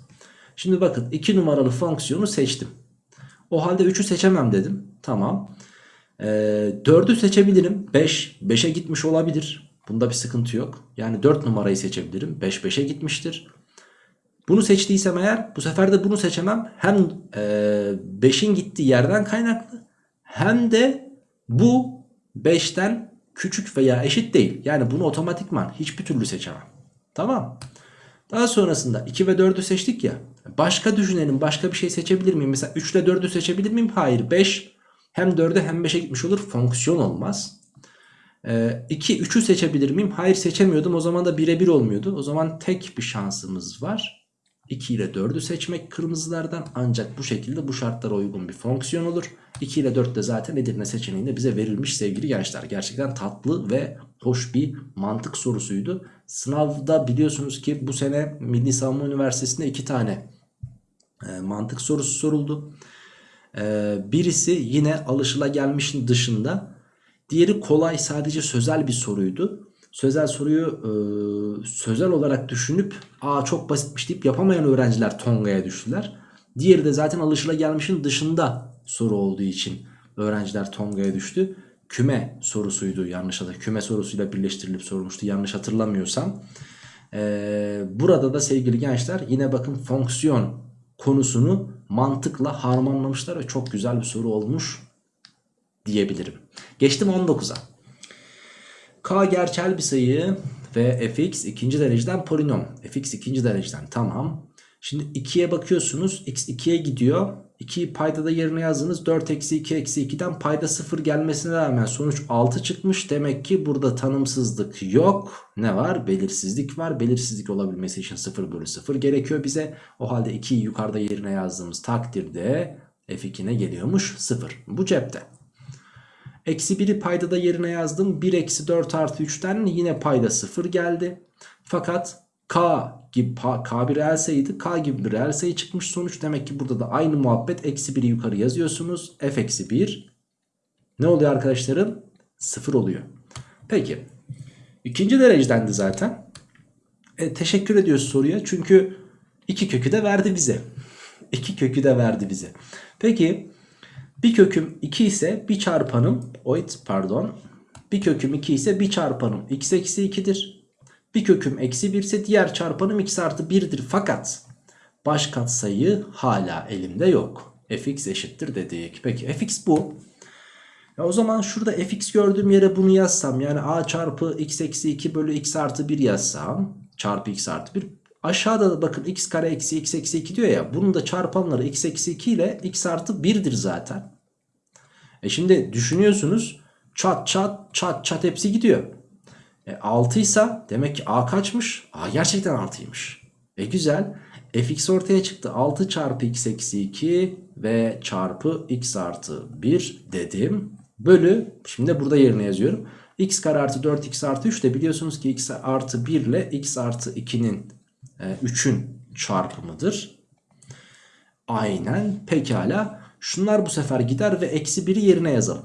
Şimdi bakın 2 numaralı fonksiyonu seçtim. O halde 3'ü seçemem dedim. Tamam. Ee, 4'ü seçebilirim. 5. 5'e gitmiş olabilir. Bunda bir sıkıntı yok. Yani 4 numarayı seçebilirim. 5 5'e gitmiştir. Bunu seçtiysem eğer bu sefer de bunu seçemem. Hem 5'in gittiği yerden kaynaklı hem de bu 5'ten küçük veya eşit değil. Yani bunu otomatikman hiçbir türlü seçemem. Tamam. Daha sonrasında 2 ve 4'ü seçtik ya. Başka düşünelim. Başka bir şey seçebilir miyim? Mesela 3 ile 4'ü seçebilir miyim? Hayır. 5 hem 4'e hem 5'e gitmiş olur. Fonksiyon olmaz. 2, 3'ü seçebilir miyim? Hayır seçemiyordum. O zaman da birebir olmuyordu. O zaman tek bir şansımız var. 2 ile 4'ü seçmek kırmızılardan ancak bu şekilde bu şartlara uygun bir fonksiyon olur. 2 ile 4 de zaten Edirne seçeneğinde bize verilmiş sevgili gençler. Gerçekten tatlı ve hoş bir mantık sorusuydu. Sınavda biliyorsunuz ki bu sene Milli Savunma Üniversitesi'nde 2 tane e, mantık sorusu soruldu. E, birisi yine alışılagelmişin dışında. Diğeri kolay sadece sözel bir soruydu sözel soruyu e, sözel olarak düşünüp aa çok basitmiş deyip yapamayan öğrenciler Tonga'ya düştüler. Diğeri de zaten alışılagelmişin dışında soru olduğu için öğrenciler Tonga'ya düştü. Küme sorusuydu yanlış hatırlamıyorsam. Küme sorusuyla birleştirilip sorulmuştu yanlış hatırlamıyorsam. Ee, burada da sevgili gençler yine bakın fonksiyon konusunu mantıkla harmanlamışlar ve çok güzel bir soru olmuş diyebilirim. Geçtim 19'a. K gerçel bir sayı ve fx ikinci dereceden polinom. fx ikinci dereceden tamam. Şimdi 2'ye bakıyorsunuz x 2'ye gidiyor. 2'yi paydada yerine yazdınız. 4 eksi 2 eksi 2'den payda 0 gelmesine rağmen sonuç 6 çıkmış. Demek ki burada tanımsızlık yok. Ne var? Belirsizlik var. Belirsizlik olabilmesi için 0 bölü 0 gerekiyor bize. O halde 2'yi yukarıda yerine yazdığımız takdirde f2 ne geliyormuş? 0. Bu cepte. Eksi 1'i paydada yerine yazdım. 1 eksi 4 artı 3'ten yine payda 0 geldi. Fakat K gibi K bir reel sayıydı. K gibi bir reel sayı çıkmış sonuç. Demek ki burada da aynı muhabbet. Eksi 1'i yukarı yazıyorsunuz. F eksi 1 ne oluyor arkadaşlarım? 0 oluyor. Peki. İkinci derecedendi zaten. E, teşekkür ediyoruz soruya. Çünkü iki kökü de verdi bize. İki kökü de verdi bize. Peki bir köküm 2 ise bir çarpanım oid pardon. Bir köküm 2 ise bir çarpanım x eksi 2'dir. Bir köküm eksi 1 ise diğer çarpanım x artı 1'dir. Fakat baş katsayı hala elimde yok. fx eşittir dedik. Peki fx bu. Ya o zaman şurada fx gördüğüm yere bunu yazsam yani a çarpı x eksi 2 bölü x artı 1 yazsam çarpı x artı 1 Aşağıda da bakın x kare eksi x eksi 2 diyor ya. Bunun da çarpanları x eksi 2 ile x artı 1'dir zaten. E şimdi düşünüyorsunuz çat çat çat çat hepsi gidiyor. E 6 ise demek ki a kaçmış? A gerçekten 6'ymış. E güzel. fx ortaya çıktı. 6 çarpı x eksi 2 ve çarpı x artı 1 dedim. Bölü şimdi burada yerine yazıyorum. x kare artı 4x artı 3 de biliyorsunuz ki x artı 1 ile x artı 2'nin 3'ün e, çarpımıdır. Aynen pekala. Şunlar bu sefer gider ve eksi 1'i yerine yazalım.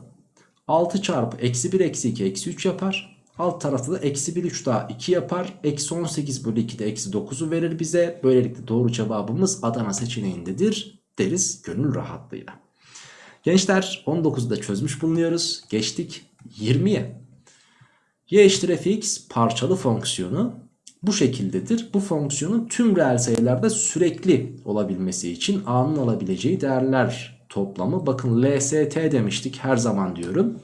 6 çarpı eksi 1 eksi 2 eksi 3 yapar. Alt tarafta da eksi 1 3 daha 2 yapar. Eksi 18 bölü 2 de eksi 9'u verir bize. Böylelikle doğru cevabımız Adana seçeneğindedir deriz gönül rahatlığıyla. Gençler 19'u da çözmüş bulunuyoruz. Geçtik 20'ye. y eşittir fx parçalı fonksiyonu bu şekildedir. Bu fonksiyonun tüm reel sayılarda sürekli olabilmesi için a'nın alabileceği değerler toplamı. Bakın LST demiştik her zaman diyorum.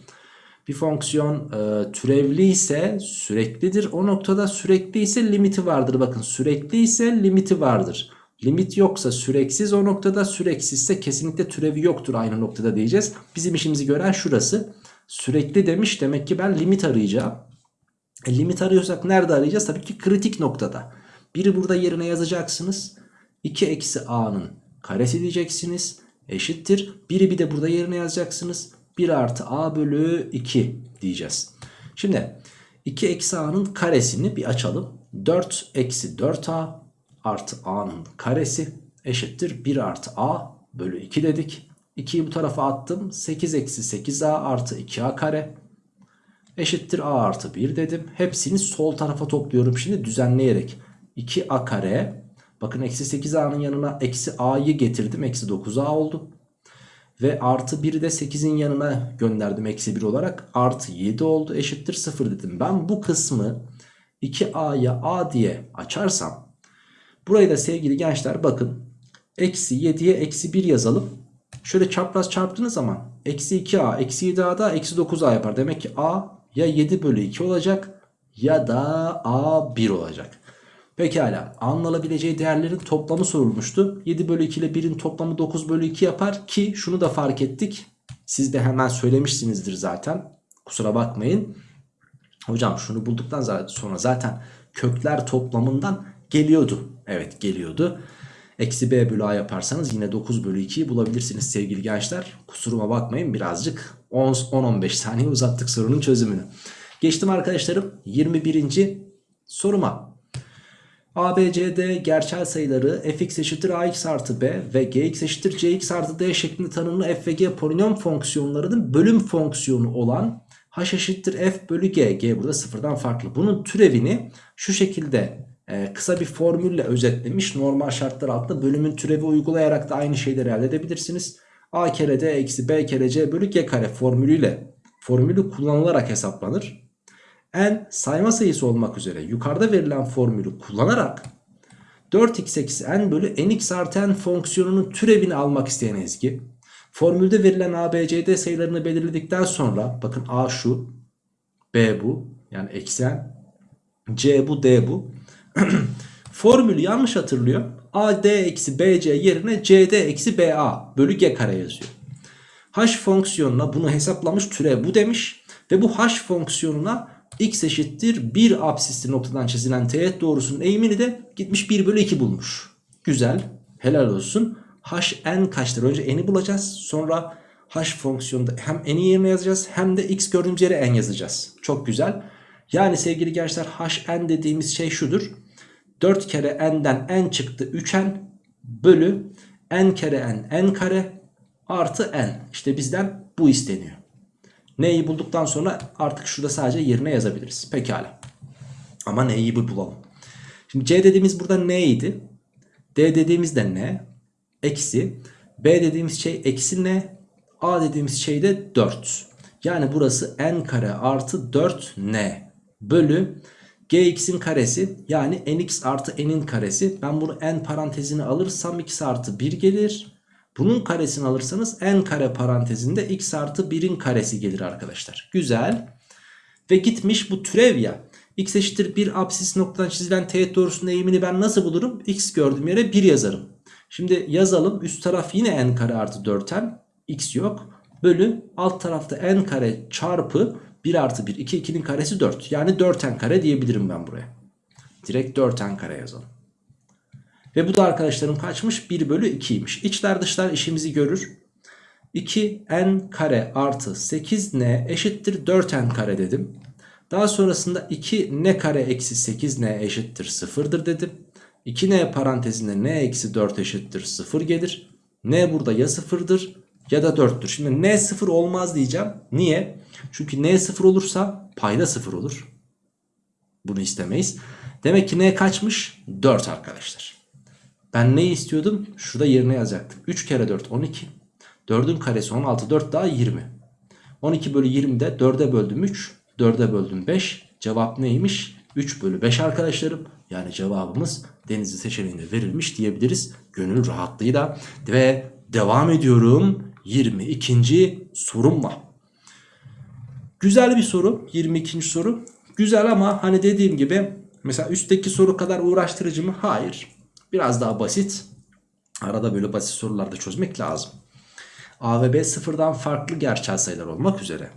Bir fonksiyon e, türevli ise süreklidir. O noktada sürekli ise limiti vardır. Bakın sürekli ise limiti vardır. Limit yoksa süreksiz o noktada süreksizse kesinlikle türevi yoktur aynı noktada diyeceğiz. Bizim işimizi gören şurası. Sürekli demiş demek ki ben limit arayacağım. E, limit arıyorsak nerede arayacağız? Tabii ki kritik noktada. Biri burada yerine yazacaksınız. 2 eksi a'nın karesi diyeceksiniz. Eşittir. Biri bir de burada yerine yazacaksınız. 1 artı a bölü 2 diyeceğiz. Şimdi 2 eksi a'nın karesini bir açalım. 4 eksi 4a artı a'nın karesi eşittir 1 artı a bölü 2 dedik. 2'yi bu tarafa attım. 8 eksi 8a artı 2a kare eşittir a artı 1 dedim. Hepsini sol tarafa topluyorum şimdi düzenleyerek. 2a kare bakın eksi 8a'nın yanına eksi a'yı getirdim. Eksi 9a oldu. Ve artı 1'i de 8'in yanına gönderdim eksi 1 olarak. Artı 7 oldu eşittir 0 dedim. Ben bu kısmı 2a'ya a diye açarsam. Burayı da sevgili gençler bakın. Eksi 7'ye eksi 1 yazalım. Şöyle çapraz çarptığınız zaman eksi 2a eksi 7a da eksi 9a yapar. Demek ki a ya 7 bölü 2 olacak ya da a 1 olacak. Pekala anlanabileceği değerlerin toplamı sorulmuştu. 7 bölü 2 ile 1'in toplamı 9 bölü 2 yapar ki şunu da fark ettik. Siz de hemen söylemişsinizdir zaten. Kusura bakmayın. Hocam şunu bulduktan sonra zaten kökler toplamından geliyordu. Evet geliyordu. Eksi b bölü a yaparsanız yine 9 bölü 2'yi bulabilirsiniz sevgili gençler. Kusuruma bakmayın birazcık 10-15 saniye uzattık sorunun çözümünü. Geçtim arkadaşlarım 21. soruma. A, B, C, D gerçel sayıları fx eşittir ax artı b ve gx eşittir cx artı d şeklinde tanımlı f ve g polinom fonksiyonlarının bölüm fonksiyonu olan h eşittir f bölü g. g burada sıfırdan farklı. Bunun türevini şu şekilde e, kısa bir formülle özetlemiş. Normal şartlar altında bölümün türevi uygulayarak da aynı şeyleri elde edebilirsiniz. a kere d eksi b kere c bölü g kare formülüyle formülü kullanılarak hesaplanır n sayma sayısı olmak üzere yukarıda verilen formülü kullanarak 4x eksi n bölü nx artı n fonksiyonunun türevini almak isteyen Ezgi. Formülde verilen a, b, c, d sayılarını belirledikten sonra bakın a şu, b bu yani eksi n, c bu, d bu. Formülü yanlış hatırlıyor. a, d eksi b, c yerine c, d eksi b, a bölü g kare yazıyor. h fonksiyonuna bunu hesaplamış türev bu demiş. Ve bu h fonksiyonuna x eşittir 1 absisli noktadan çizilen teğet doğrusunun eğimini de gitmiş 1 bölü 2 bulmuş. Güzel helal olsun. hn kaçtır? Önce n'i bulacağız. Sonra h fonksiyonunda hem n'i yerine yazacağız hem de x gördüğümüz yere n yazacağız. Çok güzel. Yani sevgili gençler hn dediğimiz şey şudur. 4 kere n'den n çıktı 3n bölü n kere n n kare artı n. İşte bizden bu isteniyor. N'yi bulduktan sonra artık şurada sadece yerine yazabiliriz. Pekala. Ama N'yi bir bulalım. Şimdi C dediğimiz burada N'ydi. D dediğimiz de N. Eksi. B dediğimiz şey eksi N. A dediğimiz şey de 4. Yani burası N kare artı 4N. Bölü Gx'in karesi yani nx artı n'in karesi. Ben bunu n parantezine alırsam x artı 1 gelir. Bunun karesini alırsanız n kare parantezinde x artı 1'in karesi gelir arkadaşlar. Güzel. Ve gitmiş bu türev ya. x eşittir 1 absis noktadan çizilen teğet doğrusunun eğimini ben nasıl bulurum? x gördüğüm yere 1 yazarım. Şimdi yazalım. Üst taraf yine n kare artı 4n. x yok. Bölü alt tarafta n kare çarpı 1 artı 1. 2 2'nin karesi 4. Yani 4n kare diyebilirim ben buraya. Direkt 4n kare yazalım. Ve bu da arkadaşlarım kaçmış? 1 bölü 2'ymiş. İçler dışlar işimizi görür. 2n kare artı 8n eşittir 4n kare dedim. Daha sonrasında 2n kare eksi 8n eşittir 0'dır dedim. 2n parantezinde n eksi 4 eşittir 0 gelir. n burada ya 0'dır ya da 4'tür. Şimdi n 0 olmaz diyeceğim. Niye? Çünkü n 0 olursa payda 0 olur. Bunu istemeyiz. Demek ki n kaçmış? 4 arkadaşlar. Ben ne istiyordum? Şurada yerine yazacaktım. 3 kere 4 12. 4'ün karesi 16. 4 daha 20. 12 bölü 20'de 4'e böldüm 3. 4'e böldüm 5. Cevap neymiş? 3 bölü 5 arkadaşlarım. Yani cevabımız denizli seçeneğinde verilmiş diyebiliriz. Gönül rahatlığıyla. Ve devam ediyorum. 22. sorumla. Güzel bir soru. 22. soru. Güzel ama hani dediğim gibi mesela üstteki soru kadar uğraştırıcı mı? Hayır. Biraz daha basit. Arada böyle basit sorularda çözmek lazım. A ve B sıfırdan farklı gerçel sayılar olmak üzere.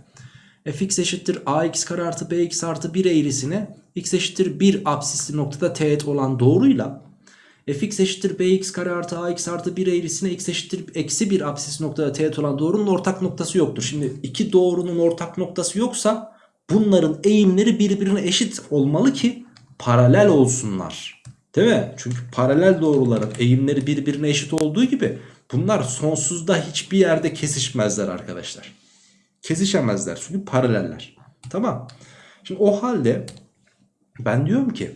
fx eşittir ax kare artı bx artı 1 eğrisine x eşittir 1 absisli noktada teğet olan doğruyla fx eşittir bx kare artı ax artı 1 eğrisine x eşittir eksi 1 absisli noktada teğet olan doğrunun ortak noktası yoktur. Şimdi iki doğrunun ortak noktası yoksa bunların eğimleri birbirine eşit olmalı ki paralel olsunlar. Değil mi? Çünkü paralel doğruların eğimleri birbirine eşit olduğu gibi bunlar sonsuzda hiçbir yerde kesişmezler arkadaşlar. Kesişemezler çünkü paraleller. Tamam. Şimdi o halde ben diyorum ki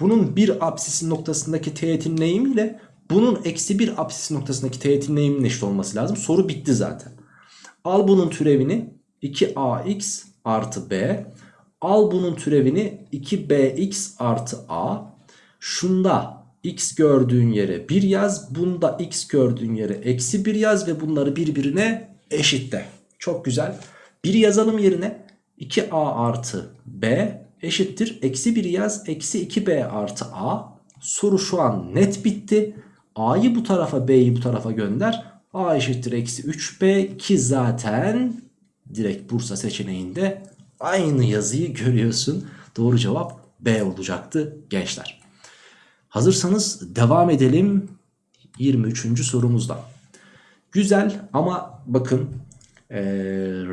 bunun bir apsisin noktasındaki teğetin eğimiyle bunun eksi bir apsisin noktasındaki teğetin eğiminin eşit olması lazım. Soru bitti zaten. Al bunun türevini 2ax artı b. Al bunun türevini 2bx artı a. Şunda x gördüğün yere 1 yaz. Bunda x gördüğün yere eksi 1 yaz ve bunları birbirine eşitle. Çok güzel. 1 yazalım yerine 2a artı b eşittir. Eksi 1 yaz eksi 2b artı a. Soru şu an net bitti. a'yı bu tarafa b'yi bu tarafa gönder. a eşittir eksi 3b ki zaten direkt Bursa seçeneğinde aynı yazıyı görüyorsun. Doğru cevap B olacaktı gençler. Hazırsanız devam edelim 23. sorumuzda. Güzel ama bakın e,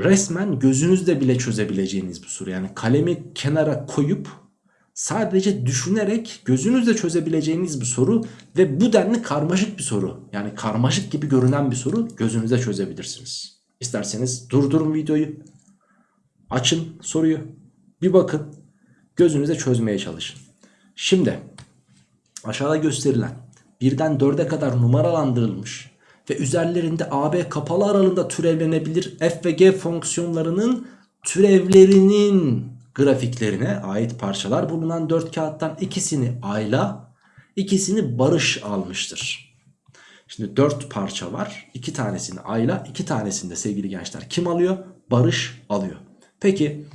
resmen gözünüzde bile çözebileceğiniz bir soru. Yani kalemi kenara koyup sadece düşünerek gözünüzde çözebileceğiniz bir soru ve bu denli karmaşık bir soru. Yani karmaşık gibi görünen bir soru gözünüzde çözebilirsiniz. İsterseniz durdurun videoyu. Açın soruyu. Bir bakın. Gözünüze çözmeye çalışın. Şimdi aşağıda gösterilen birden 4'e kadar numaralandırılmış ve üzerlerinde AB kapalı aralığında türevlenebilir f ve g fonksiyonlarının türevlerinin grafiklerine ait parçalar bulunan 4 kağıttan ikisini Ayla, ikisini Barış almıştır. Şimdi 4 parça var. 2 tanesini Ayla, 2 tanesini de sevgili gençler kim alıyor? Barış alıyor. Peki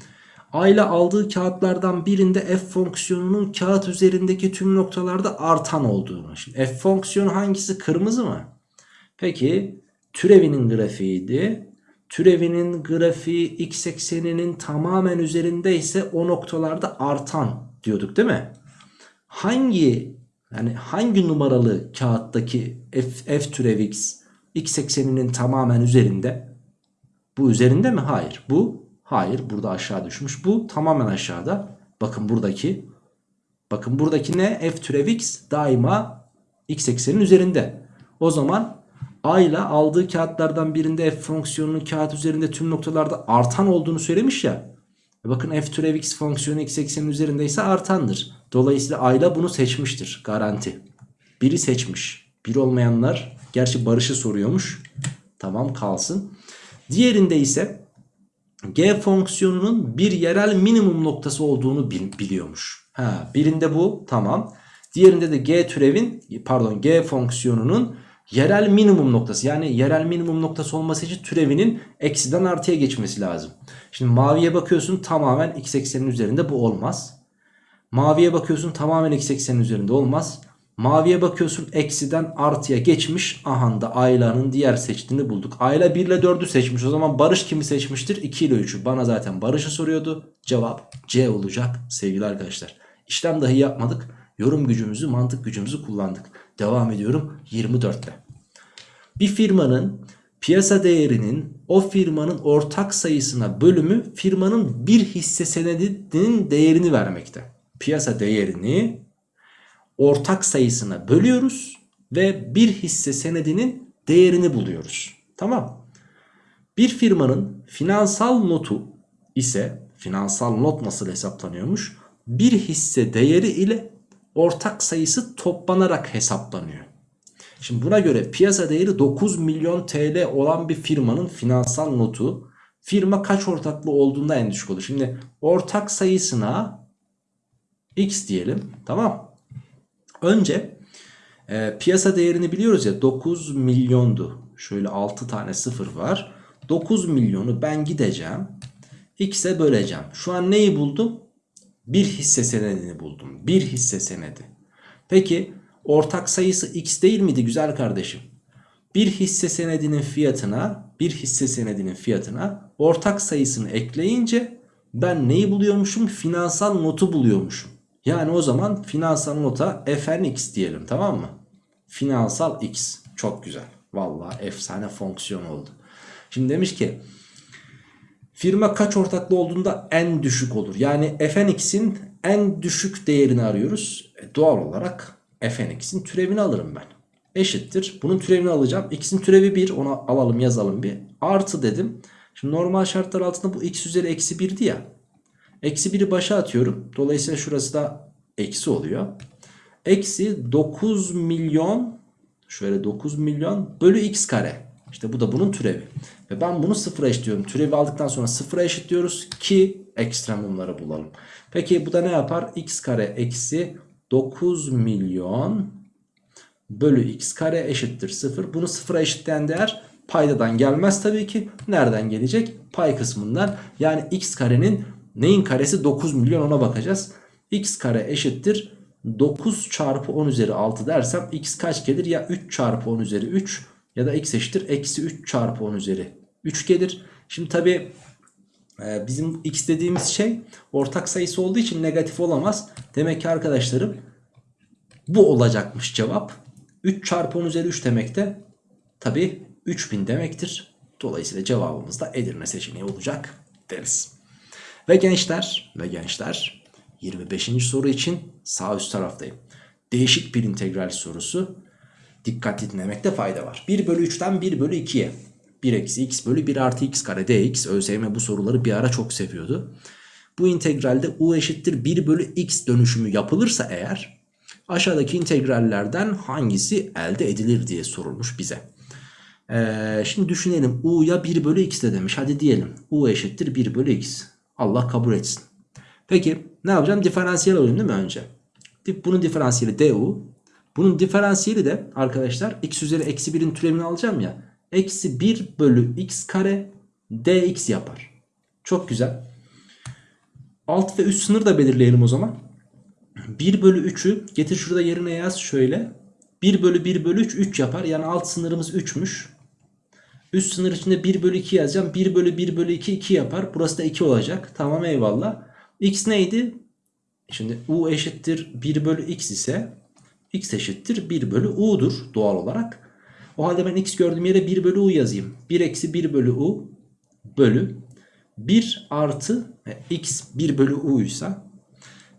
Ayla aldığı kağıtlardan birinde f fonksiyonunun kağıt üzerindeki tüm noktalarda artan olduğunu. Şimdi f fonksiyonu hangisi? Kırmızı mı? Peki türevinin grafiğiydi. Türevinin grafiği x ekseninin tamamen üzerinde ise o noktalarda artan diyorduk değil mi? Hangi yani hangi numaralı kağıttaki f, f türev x x ekseninin tamamen üzerinde? Bu üzerinde mi? Hayır. Bu hayır. Burada aşağı düşmüş. Bu tamamen aşağıda. Bakın buradaki bakın buradaki ne? f türev x daima x eksenin üzerinde. O zaman A ile aldığı kağıtlardan birinde f fonksiyonunun kağıt üzerinde tüm noktalarda artan olduğunu söylemiş ya. Bakın f türev x fonksiyonu x eksenin üzerindeyse artandır. Dolayısıyla A ile bunu seçmiştir. Garanti. Biri seçmiş. Bir olmayanlar gerçi Barış'ı soruyormuş. Tamam kalsın. Diğerinde ise g fonksiyonunun bir yerel minimum noktası olduğunu biliyormuş. Ha, birinde bu tamam. Diğerinde de g türevin pardon g fonksiyonunun yerel minimum noktası yani yerel minimum noktası olması için türevinin eksiden artıya geçmesi lazım. Şimdi maviye bakıyorsun tamamen x eksenin üzerinde bu olmaz. Maviye bakıyorsun tamamen x eksenin üzerinde olmaz. Maviye bakıyorsun eksiden artıya geçmiş. Aha da Ayla'nın diğer seçtiğini bulduk. Ayla 1 ile 4'ü seçmiş. O zaman Barış kimi seçmiştir? 2 ile 3'ü. Bana zaten Barış'ı soruyordu. Cevap C olacak sevgili arkadaşlar. İşlem dahi yapmadık. Yorum gücümüzü, mantık gücümüzü kullandık. Devam ediyorum 24'te. Bir firmanın piyasa değerinin o firmanın ortak sayısına bölümü firmanın bir hisse senedinin değerini vermekte. Piyasa değerini ortak sayısına bölüyoruz ve bir hisse senedinin değerini buluyoruz. Tamam. Bir firmanın finansal notu ise finansal not nasıl hesaplanıyormuş? Bir hisse değeri ile ortak sayısı toplanarak hesaplanıyor. Şimdi buna göre piyasa değeri 9 milyon TL olan bir firmanın finansal notu firma kaç ortaklı olduğunda en düşük olur. Şimdi ortak sayısına x diyelim tamam. Önce e, piyasa değerini biliyoruz ya 9 milyondu. Şöyle 6 tane sıfır var. 9 milyonu ben gideceğim. X'e böleceğim. Şu an neyi buldum? Bir hisse senedini buldum. Bir hisse senedi. Peki ortak sayısı x değil miydi güzel kardeşim? Bir hisse senedinin fiyatına bir hisse senedinin fiyatına ortak sayısını ekleyince ben neyi buluyormuşum? Finansal notu buluyormuşum. Yani o zaman finansal nota fnx diyelim tamam mı? Finansal x çok güzel. Vallahi efsane fonksiyon oldu. Şimdi demiş ki Firma kaç ortaklı olduğunda en düşük olur. Yani fnx'in en düşük değerini arıyoruz. E, doğal olarak fnx'in türevini alırım ben. Eşittir. Bunun türevini alacağım. x'in türevi 1. Onu alalım yazalım bir. Artı dedim. Şimdi normal şartlar altında bu x üzeri eksi 1'di ya. Eksi 1'i başa atıyorum. Dolayısıyla şurası da eksi oluyor. Eksi 9 milyon şöyle 9 milyon bölü x kare. İşte bu da bunun türevi. Ve ben bunu sıfıra eşitliyorum. Türevi aldıktan sonra sıfıra eşitliyoruz ki ekstremumları bulalım. Peki bu da ne yapar? x kare eksi 9 milyon bölü x kare eşittir 0. Bunu sıfıra eşitleyen değer paydadan gelmez tabii ki. Nereden gelecek? Pay kısmından. Yani x karenin neyin karesi 9 milyon ona bakacağız. x kare eşittir 9 çarpı 10 üzeri 6 dersem x kaç gelir? Ya 3 çarpı 10 üzeri 3 ya da x eşittir eksi 3 çarpı 10 üzeri 3 gelir. Şimdi tabi e, bizim x dediğimiz şey ortak sayısı olduğu için negatif olamaz. Demek ki arkadaşlarım bu olacakmış cevap. 3 çarpı 10 üzeri 3 demek de tabi 3000 demektir. Dolayısıyla cevabımız da Edirne seçeneği olacak deriz. Ve gençler ve gençler 25. soru için sağ üst taraftayım. Değişik bir integral sorusu. Dikkatli dinlemekte fayda var. 1 bölü 3'ten 1 bölü 2'ye. 1 eksi x bölü 1 artı x kare dx. ÖSYM bu soruları bir ara çok seviyordu. Bu integralde u eşittir 1 bölü x dönüşümü yapılırsa eğer aşağıdaki integrallerden hangisi elde edilir diye sorulmuş bize. Ee, şimdi düşünelim u'ya 1 bölü x de demiş. Hadi diyelim u eşittir 1 bölü x. Allah kabul etsin. Peki ne yapacağım? Diferansiyel alayım değil mi önce? Bunun diferansiyeli du. Bunun diferansiyeli de arkadaşlar x üzeri eksi 1'in türevini alacağım ya. Eksi 1 bölü x kare dx yapar. Çok güzel. Alt ve üst sınır da belirleyelim o zaman. 1 bölü 3'ü getir şurada yerine yaz şöyle. 1 bölü 1 bölü 3 3 yapar. Yani alt sınırımız 3'müş. Üst sınır içinde 1 bölü 2 yazacağım. 1 bölü 1 bölü 2 2 yapar. Burası da 2 olacak. Tamam eyvallah. X neydi? Şimdi u eşittir 1 bölü x ise x eşittir 1 bölü u'dur doğal olarak. O halde ben x gördüğüm yere 1 bölü u yazayım. 1 eksi 1 bölü u bölü 1 artı e, x 1 bölü u ise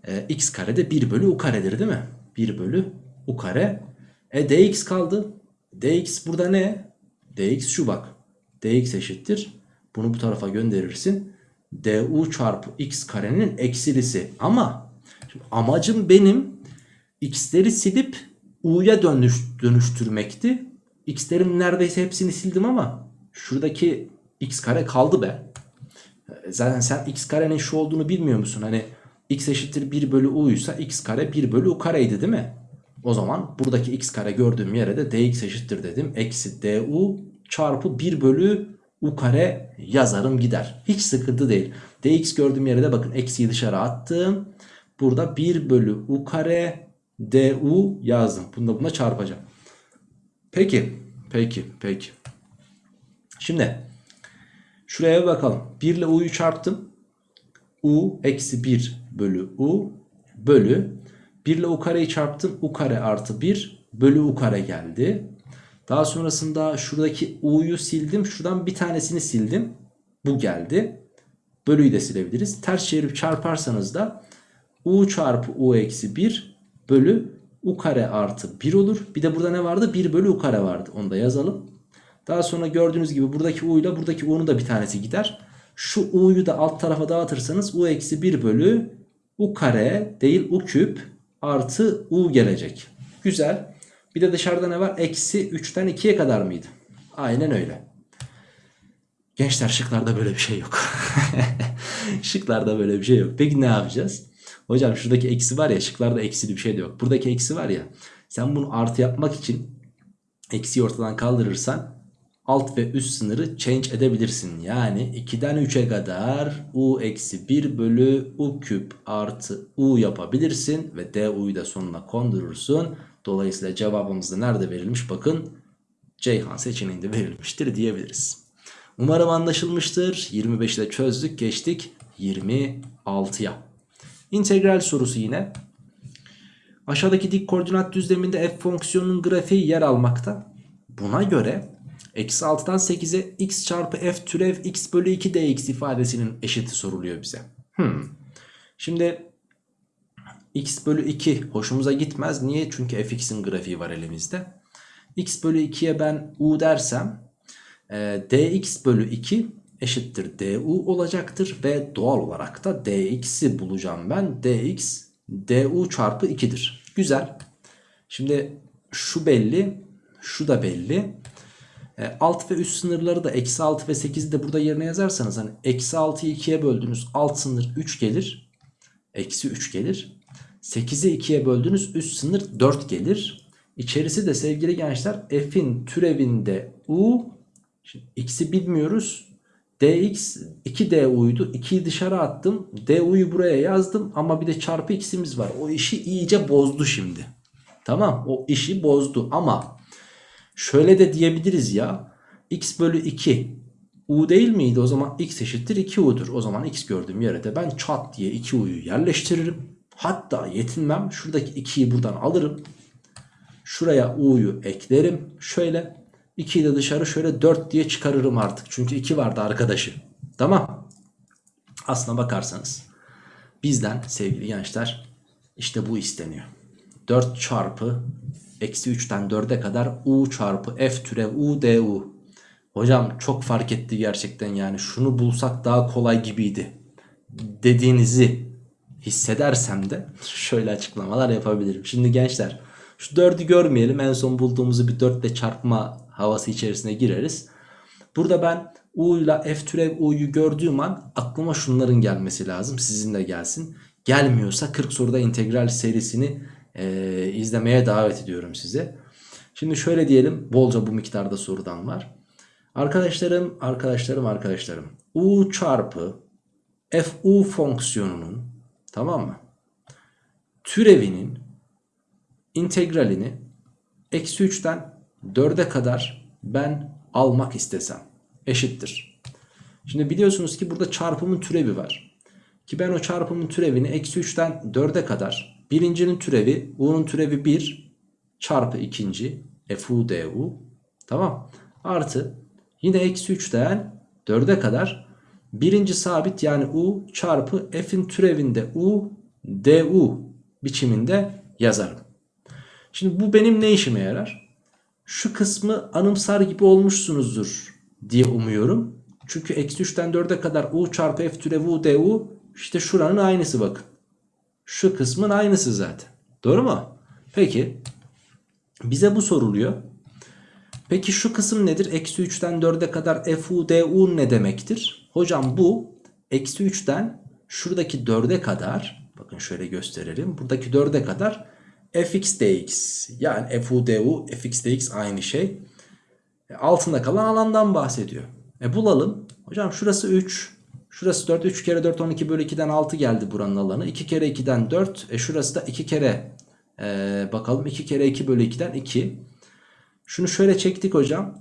e, x kare de 1 bölü u karedir değil mi? 1 bölü u kare. E dx kaldı. dx burada ne? Dx şu bak. dx eşittir. Bunu bu tarafa gönderirsin. du çarpı x karenin eksilisi. Ama amacım benim x'leri silip u'ya dönüş, dönüştürmekti. x'lerin neredeyse hepsini sildim ama şuradaki x kare kaldı be. Zaten sen x karenin şu olduğunu bilmiyor musun? Hani x eşittir 1 bölü u ise x kare 1 bölü u kareydi değil mi? O zaman buradaki x kare gördüğüm yere de dx eşittir dedim. Eksi du çarpı 1 bölü u kare yazarım gider. Hiç sıkıntı değil. dx gördüğüm yere de bakın eksiyi dışarı attım. Burada 1 bölü u kare du yazdım. Bunu da buna çarpacağım. Peki. Peki. Peki. Şimdi şuraya bakalım. 1 ile u'yu çarptım. u eksi 1 bölü u bölü 1 ile u kareyi çarptım. u kare artı 1 bölü u kare geldi. Daha sonrasında şuradaki u'yu sildim. Şuradan bir tanesini sildim. Bu geldi. Bölüyü de silebiliriz. Ters çevirip çarparsanız da u çarpı u eksi 1 bölü u kare artı 1 olur. Bir de burada ne vardı? 1 bölü u kare vardı. Onu da yazalım. Daha sonra gördüğünüz gibi buradaki u ile buradaki u'nun da bir tanesi gider. Şu u'yu da alt tarafa dağıtırsanız u eksi 1 bölü u kare değil u küp artı u gelecek. Güzel. Bir de dışarıda ne var? Eksi 3'ten 2'ye kadar mıydı? Aynen öyle. Gençler şıklarda böyle bir şey yok. şıklarda böyle bir şey yok. Peki ne yapacağız? Hocam şuradaki eksi var ya şıklarda eksili bir şey de yok. Buradaki eksi var ya sen bunu artı yapmak için eksiyi ortadan kaldırırsan alt ve üst sınırı change edebilirsin. Yani 2'den 3'e kadar u eksi 1 bölü u küp artı u yapabilirsin. Ve du'yu da sonuna kondurursun. Dolayısıyla cevabımız da nerede verilmiş? Bakın Ceyhan seçeneğinde verilmiştir diyebiliriz. Umarım anlaşılmıştır. 25'te çözdük geçtik 26'ya. İntegral sorusu yine. Aşağıdaki dik koordinat düzleminde f fonksiyonunun grafiği yer almakta. Buna göre Eksi 6'dan 8'e x çarpı f türev x bölü 2 dx ifadesinin eşiti soruluyor bize. Hmm. Şimdi x bölü 2 hoşumuza gitmez. Niye? Çünkü fx'in grafiği var elimizde. x bölü 2'ye ben u dersem e, dx bölü 2 eşittir du olacaktır. Ve doğal olarak da dx'i bulacağım ben. dx du çarpı 2'dir. Güzel. Şimdi şu belli. Şu da belli. E, alt ve üst sınırları da eksi 6 ve 8'i de burada yerine yazarsanız hani eksi 6'yı 2'ye böldünüz alt sınır 3 gelir. Eksi 3 gelir. 8'i 2'ye böldünüz üst sınır 4 gelir. İçerisi de sevgili gençler f'in türevinde u. Şimdi x'i bilmiyoruz. dx 2du'ydu. 2'yi dışarı attım. du'yu buraya yazdım ama bir de çarpı x'imiz var. O işi iyice bozdu şimdi. Tamam o işi bozdu ama şöyle de diyebiliriz ya. x bölü 2 u değil miydi? O zaman x eşittir 2u'dur. O zaman x gördüğüm yere de ben çat diye 2u'yu yerleştiririm. Hatta yetinmem. Şuradaki 2'yi buradan alırım. Şuraya u'yu eklerim. Şöyle 2'yi de dışarı şöyle 4 diye çıkarırım artık. Çünkü 2 vardı arkadaşı. Tamam. Aslına bakarsanız bizden sevgili gençler işte bu isteniyor. 4 çarpı eksi 3'ten 4'e kadar u çarpı f türev u du. Hocam çok fark etti gerçekten yani şunu bulsak daha kolay gibiydi dediğinizi hissedersem de şöyle açıklamalar yapabilirim. Şimdi gençler şu 4'ü görmeyelim en son bulduğumuzu bir 4 ile çarpma havası içerisine gireriz. Burada ben u ile f türev u'yu gördüğüm an aklıma şunların gelmesi lazım sizin de gelsin. Gelmiyorsa 40 soruda integral serisini e, izlemeye davet ediyorum size. Şimdi şöyle diyelim bolca bu miktarda sorudan var. Arkadaşlarım arkadaşlarım arkadaşlarım u çarpı fu fonksiyonunun tamam mı? Türevinin integralini eksi 3'ten 4'e kadar ben almak istesem eşittir. Şimdi biliyorsunuz ki burada çarpımın türevi var. Ki ben o çarpımın türevini eksi 3'ten 4'e kadar birincinin türevi u'nun türevi 1 çarpı ikinci fu du tamam artı yine eksi 3'ten 4'e kadar birinci sabit yani u çarpı f'in türevinde u du biçiminde yazarım. Şimdi bu benim ne işime yarar? Şu kısmı anımsar gibi olmuşsunuzdur diye umuyorum. Çünkü eksi 3'ten 4'e kadar u çarpı f türevi u du işte şuranın aynısı bakın. Şu kısmın aynısı zaten. Doğru mu? Peki bize bu soruluyor. Peki şu kısım nedir? Eksi 3'ten 4'e kadar fu du ne demektir? Hocam bu eksi 3'ten şuradaki 4'e kadar bakın şöyle gösterelim. Buradaki 4'e kadar fx dx yani fu du fx dx aynı şey. E, altında kalan alandan bahsediyor. E bulalım. Hocam şurası 3. Şurası 4. 3 kere 4 12 bölü 2'den 6 geldi buranın alanı. 2 kere 2'den 4. E şurası da 2 kere e, bakalım 2 kere 2 bölü 2'den 2. Şunu şöyle çektik hocam.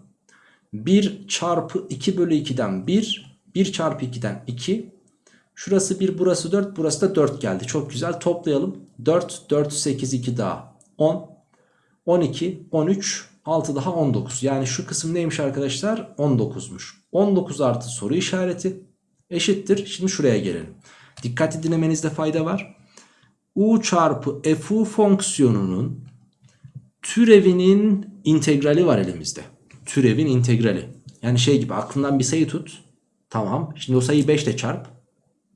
1 çarpı 2 bölü 2'den 1. 1 çarpı 2'den 2. Şurası 1 burası 4 burası da 4 geldi. Çok güzel toplayalım. 4 4 8 2 daha 10. 12 13 6 daha 19. Yani şu kısım neymiş arkadaşlar? 19'muş. 19 artı soru işareti eşittir. Şimdi şuraya gelelim. Dikkatli dinlemenizde fayda var. U çarpı fu fonksiyonunun türevinin integrali var elimizde. Türevin integrali. Yani şey gibi aklından bir sayı tut. Tamam. Şimdi o sayıyı 5 ile çarp.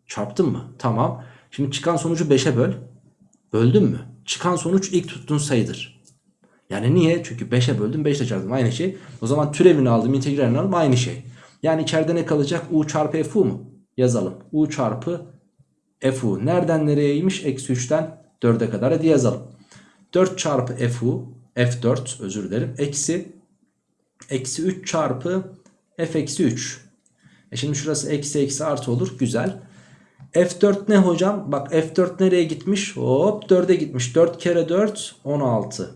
Çarptın mı? Tamam. Şimdi çıkan sonucu 5'e böl. Böldün mü? Çıkan sonuç ilk tuttuğun sayıdır. Yani niye? Çünkü 5'e böldüm 5 ile çarptım aynı şey. O zaman türevini aldım integralini aldım aynı şey. Yani içeride ne kalacak? U çarpı fu mu? Yazalım. U çarpı fu. Nereden nereyeymiş? Eksi 3'ten 4'e kadar. Hadi yazalım. 4 çarpı fu. F4 özür dilerim. Eksi. Eksi 3 çarpı f eksi 3. E şimdi şurası eksi eksi artı olur. Güzel. F4 ne hocam? Bak F4 nereye gitmiş? Hop 4'e gitmiş. 4 kere 4 16.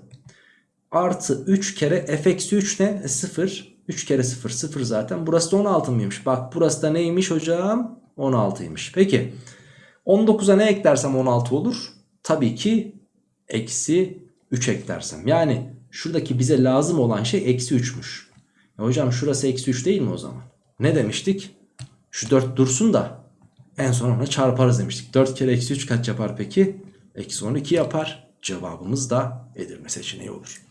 Artı 3 kere f eksi 3 ne? E 0. 3 kere 0 0 zaten. Burası da 16 mıymış? Bak burası da neymiş hocam? 16'ymış. Peki 19'a ne eklersem 16 olur? Tabii ki eksi 3 eklersem. Yani şuradaki bize lazım olan şey eksi 3'müş. E hocam şurası eksi 3 değil mi o zaman? Ne demiştik? Şu 4 dursun da en son ona çarparız demiştik. 4 kere eksi 3 kaç yapar peki? Eksi 12 yapar. Cevabımız da Edirne seçeneği olur.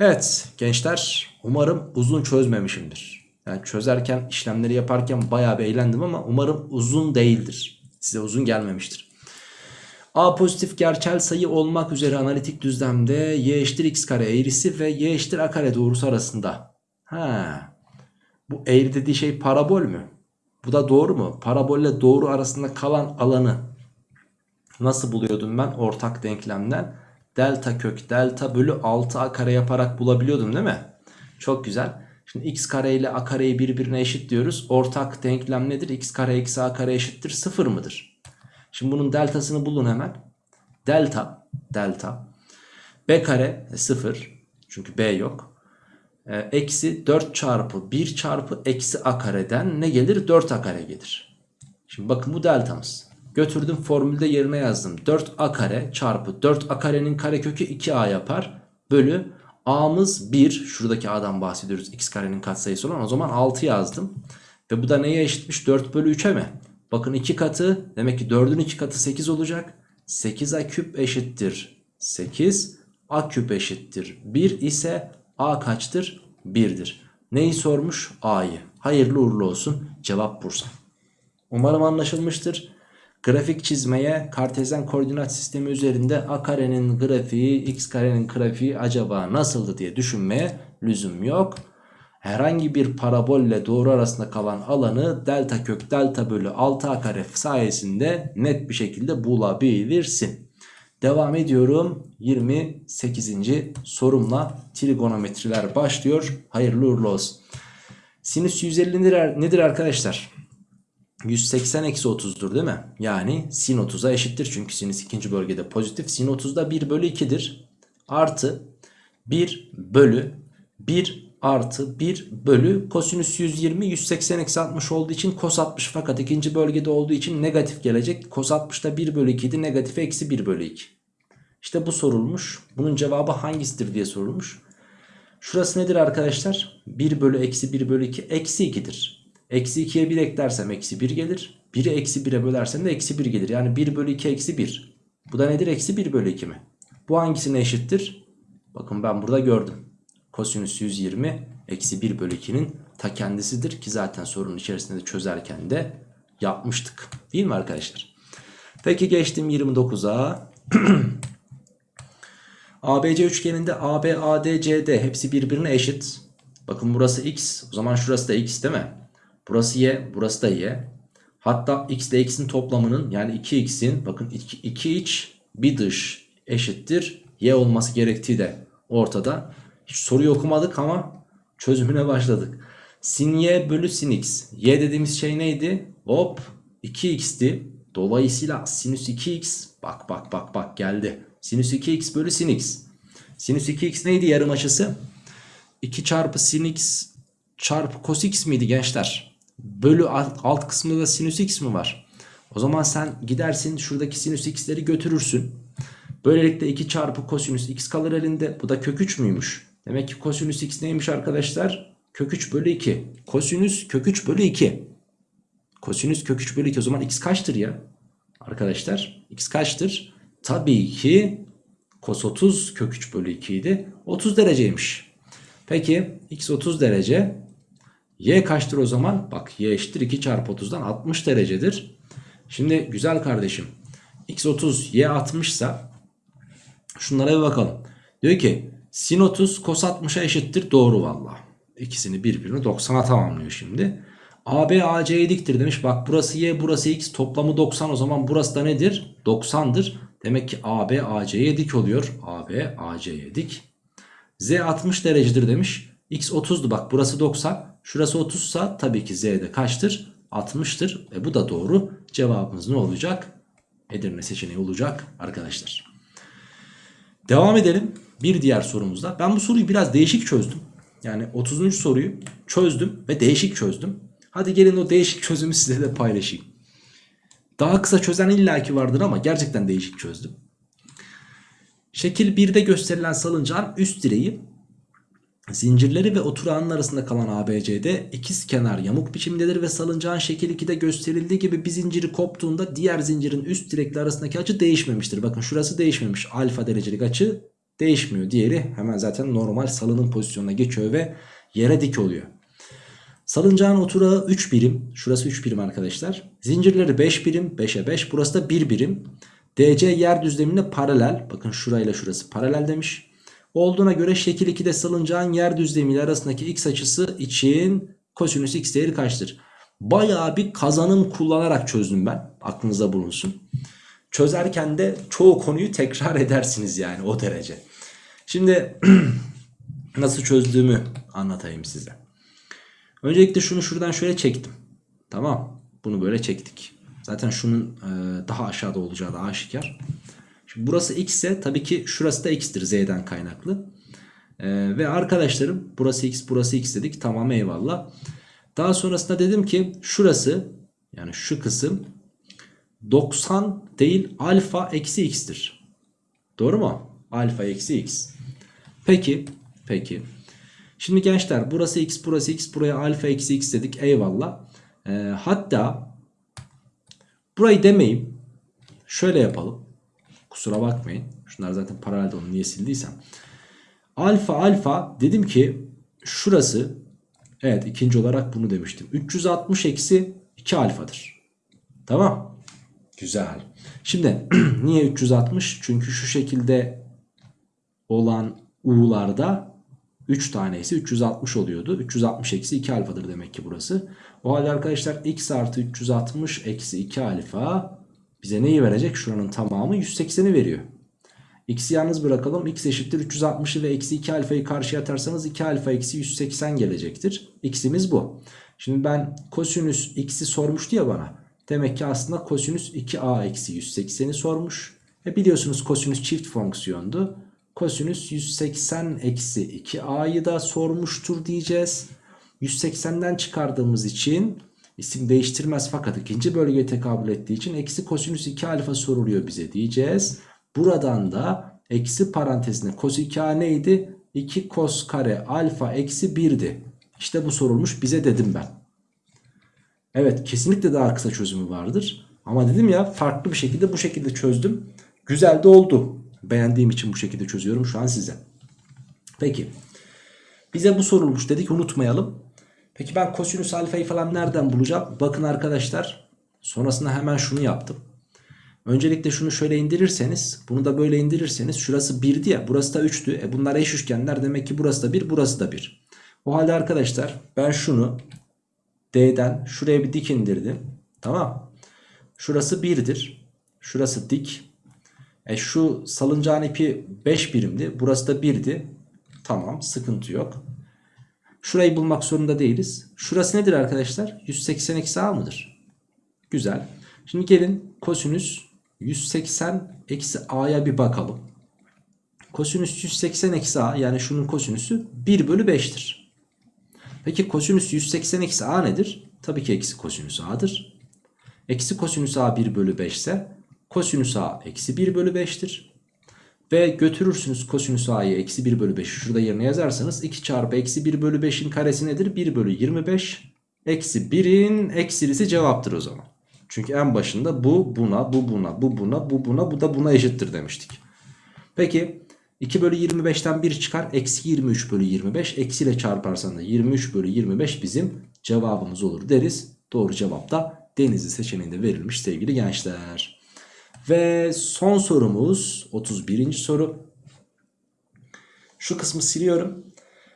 Evet gençler umarım uzun çözmemişimdir. Yani çözerken işlemleri yaparken bayağı bir eğlendim ama umarım uzun değildir. Size uzun gelmemiştir. A pozitif gerçel sayı olmak üzere analitik düzlemde y eşittir x kare eğrisi ve y eşittir a kare doğrusu arasında. Ha. Bu eğri dediği şey parabol mü? Bu da doğru mu? Parabolle doğru arasında kalan alanı nasıl buluyordum ben ortak denklemden? Delta kök delta bölü 6a kare yaparak bulabiliyordum değil mi? Çok güzel. Şimdi x kare ile a kareyi birbirine eşit diyoruz. Ortak denklem nedir? x kare eksi a kare eşittir 0 mıdır? Şimdi bunun deltasını bulun hemen. Delta, delta. B kare 0. Çünkü B yok. E, eksi 4 çarpı 1 çarpı eksi a kareden ne gelir? 4 a kare gelir. Şimdi bakın bu deltamız. Götürdüm formülde yerine yazdım. 4a kare çarpı 4a karenin karekökü 2a yapar. Bölü a'mız 1. Şuradaki a'dan bahsediyoruz. x karenin katsayısı olan. O zaman 6 yazdım. Ve bu da neye eşitmiş? 4 bölü 3'e mi? Bakın 2 katı demek ki 4'ün 2 katı 8 olacak. 8a küp eşittir 8. a küp eşittir 1 ise a kaçtır? 1'dir. Neyi sormuş? a'yı. Hayırlı uğurlu olsun. Cevap Bursa. Umarım anlaşılmıştır. Grafik çizmeye kartezyen koordinat sistemi üzerinde a karenin grafiği x karenin grafiği acaba nasıldı diye düşünmeye lüzum yok. Herhangi bir parabolle doğru arasında kalan alanı delta kök delta bölü 6a kare sayesinde net bir şekilde bulabilirsin. Devam ediyorum 28. sorumla trigonometriler başlıyor. Hayırlı uğurlu olsun. Sinüs 150 nedir, arkadaşlar? 180 eksi 30'dur değil mi? Yani sin 30'a eşittir. Çünkü sinüs ikinci bölgede pozitif. Sin 30'da 1 bölü 2'dir. Artı 1 bölü 1 artı 1 bölü kosinüs 120 180 eksi 60 olduğu için kos 60 fakat ikinci bölgede olduğu için negatif gelecek. Kos 60'da 1 bölü 2 idi negatif eksi 1 bölü 2. İşte bu sorulmuş. Bunun cevabı hangisidir diye sorulmuş. Şurası nedir arkadaşlar? 1 bölü eksi 1 bölü 2 eksi 2'dir. Eksi 2'ye 1 eklersem eksi 1 gelir. 1'i eksi 1'e bölersem de eksi 1 gelir. Yani 1 bölü 2 eksi 1. Bu da nedir? Eksi 1 bölü 2 mi? Bu hangisine eşittir? Bakın ben burada gördüm. Kosinüs 120 eksi 1 bölü 2'nin ta kendisidir. Ki zaten sorunun içerisinde de çözerken de yapmıştık. Değil mi arkadaşlar? Peki geçtim 29'a. ABC üçgeninde AB, AD, CD hepsi birbirine eşit. Bakın burası x. O zaman şurası da x değil mi? Burası y. Burası da y. Hatta x ile x'in toplamının yani 2x'in bakın 2, 2 iç bir dış eşittir. Y olması gerektiği de ortada. Hiç soruyu okumadık ama çözümüne başladık. Sin y bölü sin x. Y dediğimiz şey neydi? Hop 2x'ti. Dolayısıyla sinüs 2x bak bak bak bak geldi. Sinüs 2x bölü sin x. Sinüs 2x neydi yarım açısı? 2 çarpı sin x çarpı cos x miydi gençler? Bölü alt, kısmında da sinüs x mi var? O zaman sen gidersin şuradaki sinüs x'leri götürürsün. Böylelikle 2 çarpı kosinüs x kalır elinde. Bu da kök 3 müymüş? Demek ki kosinüs x neymiş arkadaşlar? Kök 3 bölü 2. Kosinüs kök 3 bölü 2. Kosinüs kök 3 bölü 2 o zaman x kaçtır ya? Arkadaşlar x kaçtır? Tabii ki cos 30 kök 3 bölü 2 idi. 30 dereceymiş. Peki x 30 derece. Y kaçtır o zaman? Bak y eşittir 2 çarpı 30'dan 60 derecedir. Şimdi güzel kardeşim. x 30 y 60 ise şunlara bir bakalım. Diyor ki sin 30 cos 60'a eşittir. Doğru valla. İkisini birbirini 90'a tamamlıyor şimdi. AB AC'ye diktir demiş. Bak burası y burası x toplamı 90 o zaman burası da nedir? 90'dır. Demek ki AB AC'ye dik oluyor. AB AC'ye dik. Z 60 derecedir demiş. X 30'du bak burası 90. Şurası 30 sa tabii ki Z de kaçtır? 60'tır. E bu da doğru. Cevabımız ne olacak? Edirne seçeneği olacak arkadaşlar. Devam edelim. Bir diğer sorumuzda. Ben bu soruyu biraz değişik çözdüm. Yani 30. soruyu çözdüm ve değişik çözdüm. Hadi gelin o değişik çözümü size de paylaşayım. Daha kısa çözen illaki vardır ama gerçekten değişik çözdüm. Şekil 1'de gösterilen salıncağın üst direği Zincirleri ve oturağının arasında kalan ABCD ikiz kenar yamuk biçimdedir ve salıncağın şekil 2'de gösterildiği gibi bir zinciri koptuğunda diğer zincirin üst direkli arasındaki açı değişmemiştir. Bakın şurası değişmemiş. Alfa derecelik açı değişmiyor. Diğeri hemen zaten normal salının pozisyonuna geçiyor ve yere dik oluyor. Salıncağın oturağı 3 birim. Şurası 3 birim arkadaşlar. Zincirleri 5 birim. 5'e 5. Burası da 1 birim. DC yer düzlemine paralel. Bakın şurayla şurası paralel demiş. Olduğuna göre şekil 2'de salıncağın yer düzlemiyle arasındaki x açısı için kosinüs x değeri kaçtır? Bayağı bir kazanım kullanarak çözdüm ben. Aklınıza bulunsun. Çözerken de çoğu konuyu tekrar edersiniz yani o derece. Şimdi nasıl çözdüğümü anlatayım size. Öncelikle şunu şuradan şöyle çektim. Tamam. Bunu böyle çektik. Zaten şunun e, daha aşağıda olacağı da aşikar. Şimdi burası x ise tabii ki şurası da x'tir z'den kaynaklı. E, ve arkadaşlarım burası x burası x dedik. Tamam eyvallah. Daha sonrasında dedim ki şurası yani şu kısım 90 değil alfa eksi x'tir. Doğru mu? Alfa eksi x. Peki. Peki. Şimdi gençler burası x burası x buraya alfa eksi x dedik eyvallah. Ee, hatta burayı demeyeyim. Şöyle yapalım. Kusura bakmayın. Şunlar zaten paralelde onu niye sildiysem. Alfa alfa dedim ki şurası evet ikinci olarak bunu demiştim. 360 eksi 2 alfadır. Tamam. Güzel. Şimdi niye 360? Çünkü şu şekilde olan u'larda 3 tanesi 360 oluyordu. 360 eksi 2 alfadır demek ki burası. O halde arkadaşlar x artı 360 eksi 2 alfa bize neyi verecek? Şuranın tamamı 180'i veriyor. X'i yalnız bırakalım. X eşittir 360'ı ve eksi 2 alfayı karşıya atarsanız 2 alfa eksi 180 gelecektir. X'imiz bu. Şimdi ben kosinüs x'i sormuştu ya bana. Demek ki aslında kosinüs 2a eksi 180'i sormuş. E biliyorsunuz kosinüs çift fonksiyondu. Kosinüs 180 eksi 2a'yı da sormuştur diyeceğiz. 180'den çıkardığımız için isim değiştirmez fakat ikinci bölgeye tekabül ettiği için eksi kosinüs 2 alfa soruluyor bize diyeceğiz. Buradan da eksi parantezine cos 2a neydi? 2 cos kare alfa eksi 1'di. İşte bu sorulmuş bize dedim ben. Evet kesinlikle daha kısa çözümü vardır. Ama dedim ya farklı bir şekilde bu şekilde çözdüm. Güzel de oldu. Beğendiğim için bu şekilde çözüyorum şu an size. Peki. Bize bu sorulmuş dedik unutmayalım. Peki ben kosinüs alfayı falan nereden bulacağım? Bakın arkadaşlar. Sonrasında hemen şunu yaptım. Öncelikle şunu şöyle indirirseniz. Bunu da böyle indirirseniz. Şurası 1'di ya. Burası da 3'tü. E bunlar eş üçgenler. Demek ki burası da 1 burası da 1. O halde arkadaşlar ben şunu D'den şuraya bir dik indirdim. Tamam. Şurası 1'dir. Şurası dik. E şu salıncağın ipi 5 birimdi. Burası da 1'di. Tamam sıkıntı yok. Şurayı bulmak zorunda değiliz. Şurası nedir arkadaşlar? 180 eksi a mıdır? Güzel. Şimdi gelin kosinüs 180 eksi a'ya bir bakalım. Kosinüs 180 eksi a yani şunun kosinüsü 1 bölü 5'tir. Peki kosinüs 180 eksi a nedir? Tabii ki eksi kosinüs a'dır. Eksi kosinüs a 1 bölü 5 ise kosinüs a eksi 1 bölü 5'tir. Ve götürürsünüz kosinüs a'yı eksi 1 bölü 5'i şurada yerine yazarsanız 2 çarpı eksi 1 bölü 5'in karesi nedir? 1 bölü 25 eksi 1'in eksilisi cevaptır o zaman. Çünkü en başında bu buna bu buna bu buna bu buna bu da buna eşittir demiştik. Peki 2 bölü 25'ten 1 çıkar eksi 23 bölü 25 eksiyle çarparsan da 23 bölü 25 bizim cevabımız olur deriz. Doğru cevap da denizli seçeneğinde verilmiş sevgili gençler. Ve son sorumuz 31. soru. Şu kısmı siliyorum.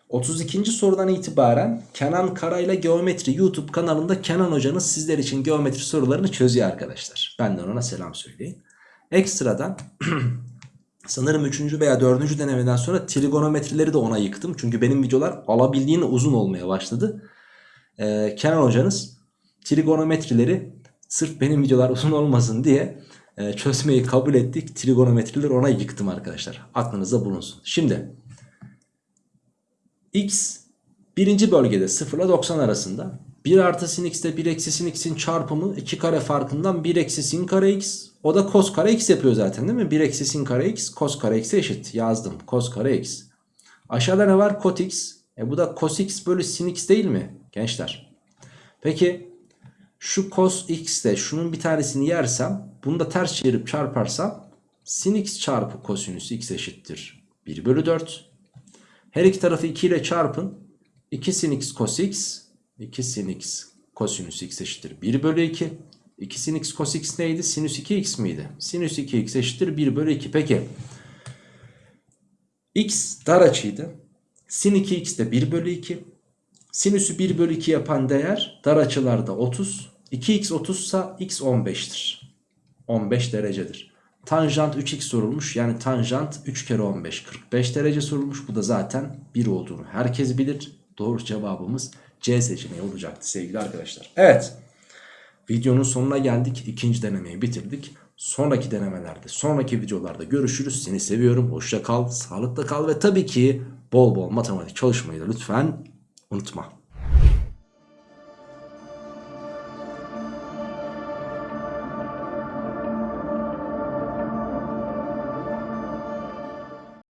32. sorudan itibaren Kenan Karayla Geometri YouTube kanalında Kenan hocanız sizler için geometri sorularını çözüyor arkadaşlar. Benden ona selam söyleyin. Ekstradan sanırım 3. veya 4. denemeden sonra trigonometrileri de ona yıktım. Çünkü benim videolar alabildiğine uzun olmaya başladı. Ee, Kenan hocanız trigonometrileri sırf benim videolar uzun olmasın diye e, çözmeyi kabul ettik. Trigonometrileri ona yıktım arkadaşlar. Aklınızda bulunsun. Şimdi x birinci bölgede 0 ile 90 arasında 1 artı sin x ile 1 eksi sin x'in çarpımı 2 kare farkından 1 eksi sin kare x o da cos kare x yapıyor zaten değil mi? 1 eksi sin kare x cos kare x'e eşit yazdım cos kare x. Aşağıda ne var? Cot x E bu da cos x bölü sin x değil mi gençler? Peki şu cos x de şunun bir tanesini yersem bunu da ters çevirip çarparsam sin x çarpı kosinüs x eşittir 1 bölü 4. Her iki tarafı 2 ile çarpın. 2 sin x cos x 2 sin x kosinüs x eşittir 1 bölü 2. 2 sin x cos x neydi? Sinüs 2x miydi? Sinüs 2x eşittir 1 bölü 2. Peki x dar açıydı. Sin 2x de 1 bölü 2. Sinüsü 1 bölü 2 yapan değer dar açılarda 30. 2x 30 ise x 15'tir. 15 derecedir. Tanjant 3x sorulmuş. Yani tanjant 3 kere 15 45 derece sorulmuş. Bu da zaten 1 olduğunu herkes bilir. Doğru cevabımız C seçeneği olacaktı sevgili arkadaşlar. Evet. Videonun sonuna geldik. İkinci denemeyi bitirdik. Sonraki denemelerde, sonraki videolarda görüşürüz. Seni seviyorum. Hoşça kal, sağlıkla kal ve tabii ki bol bol matematik çalışmayı da lütfen unutma.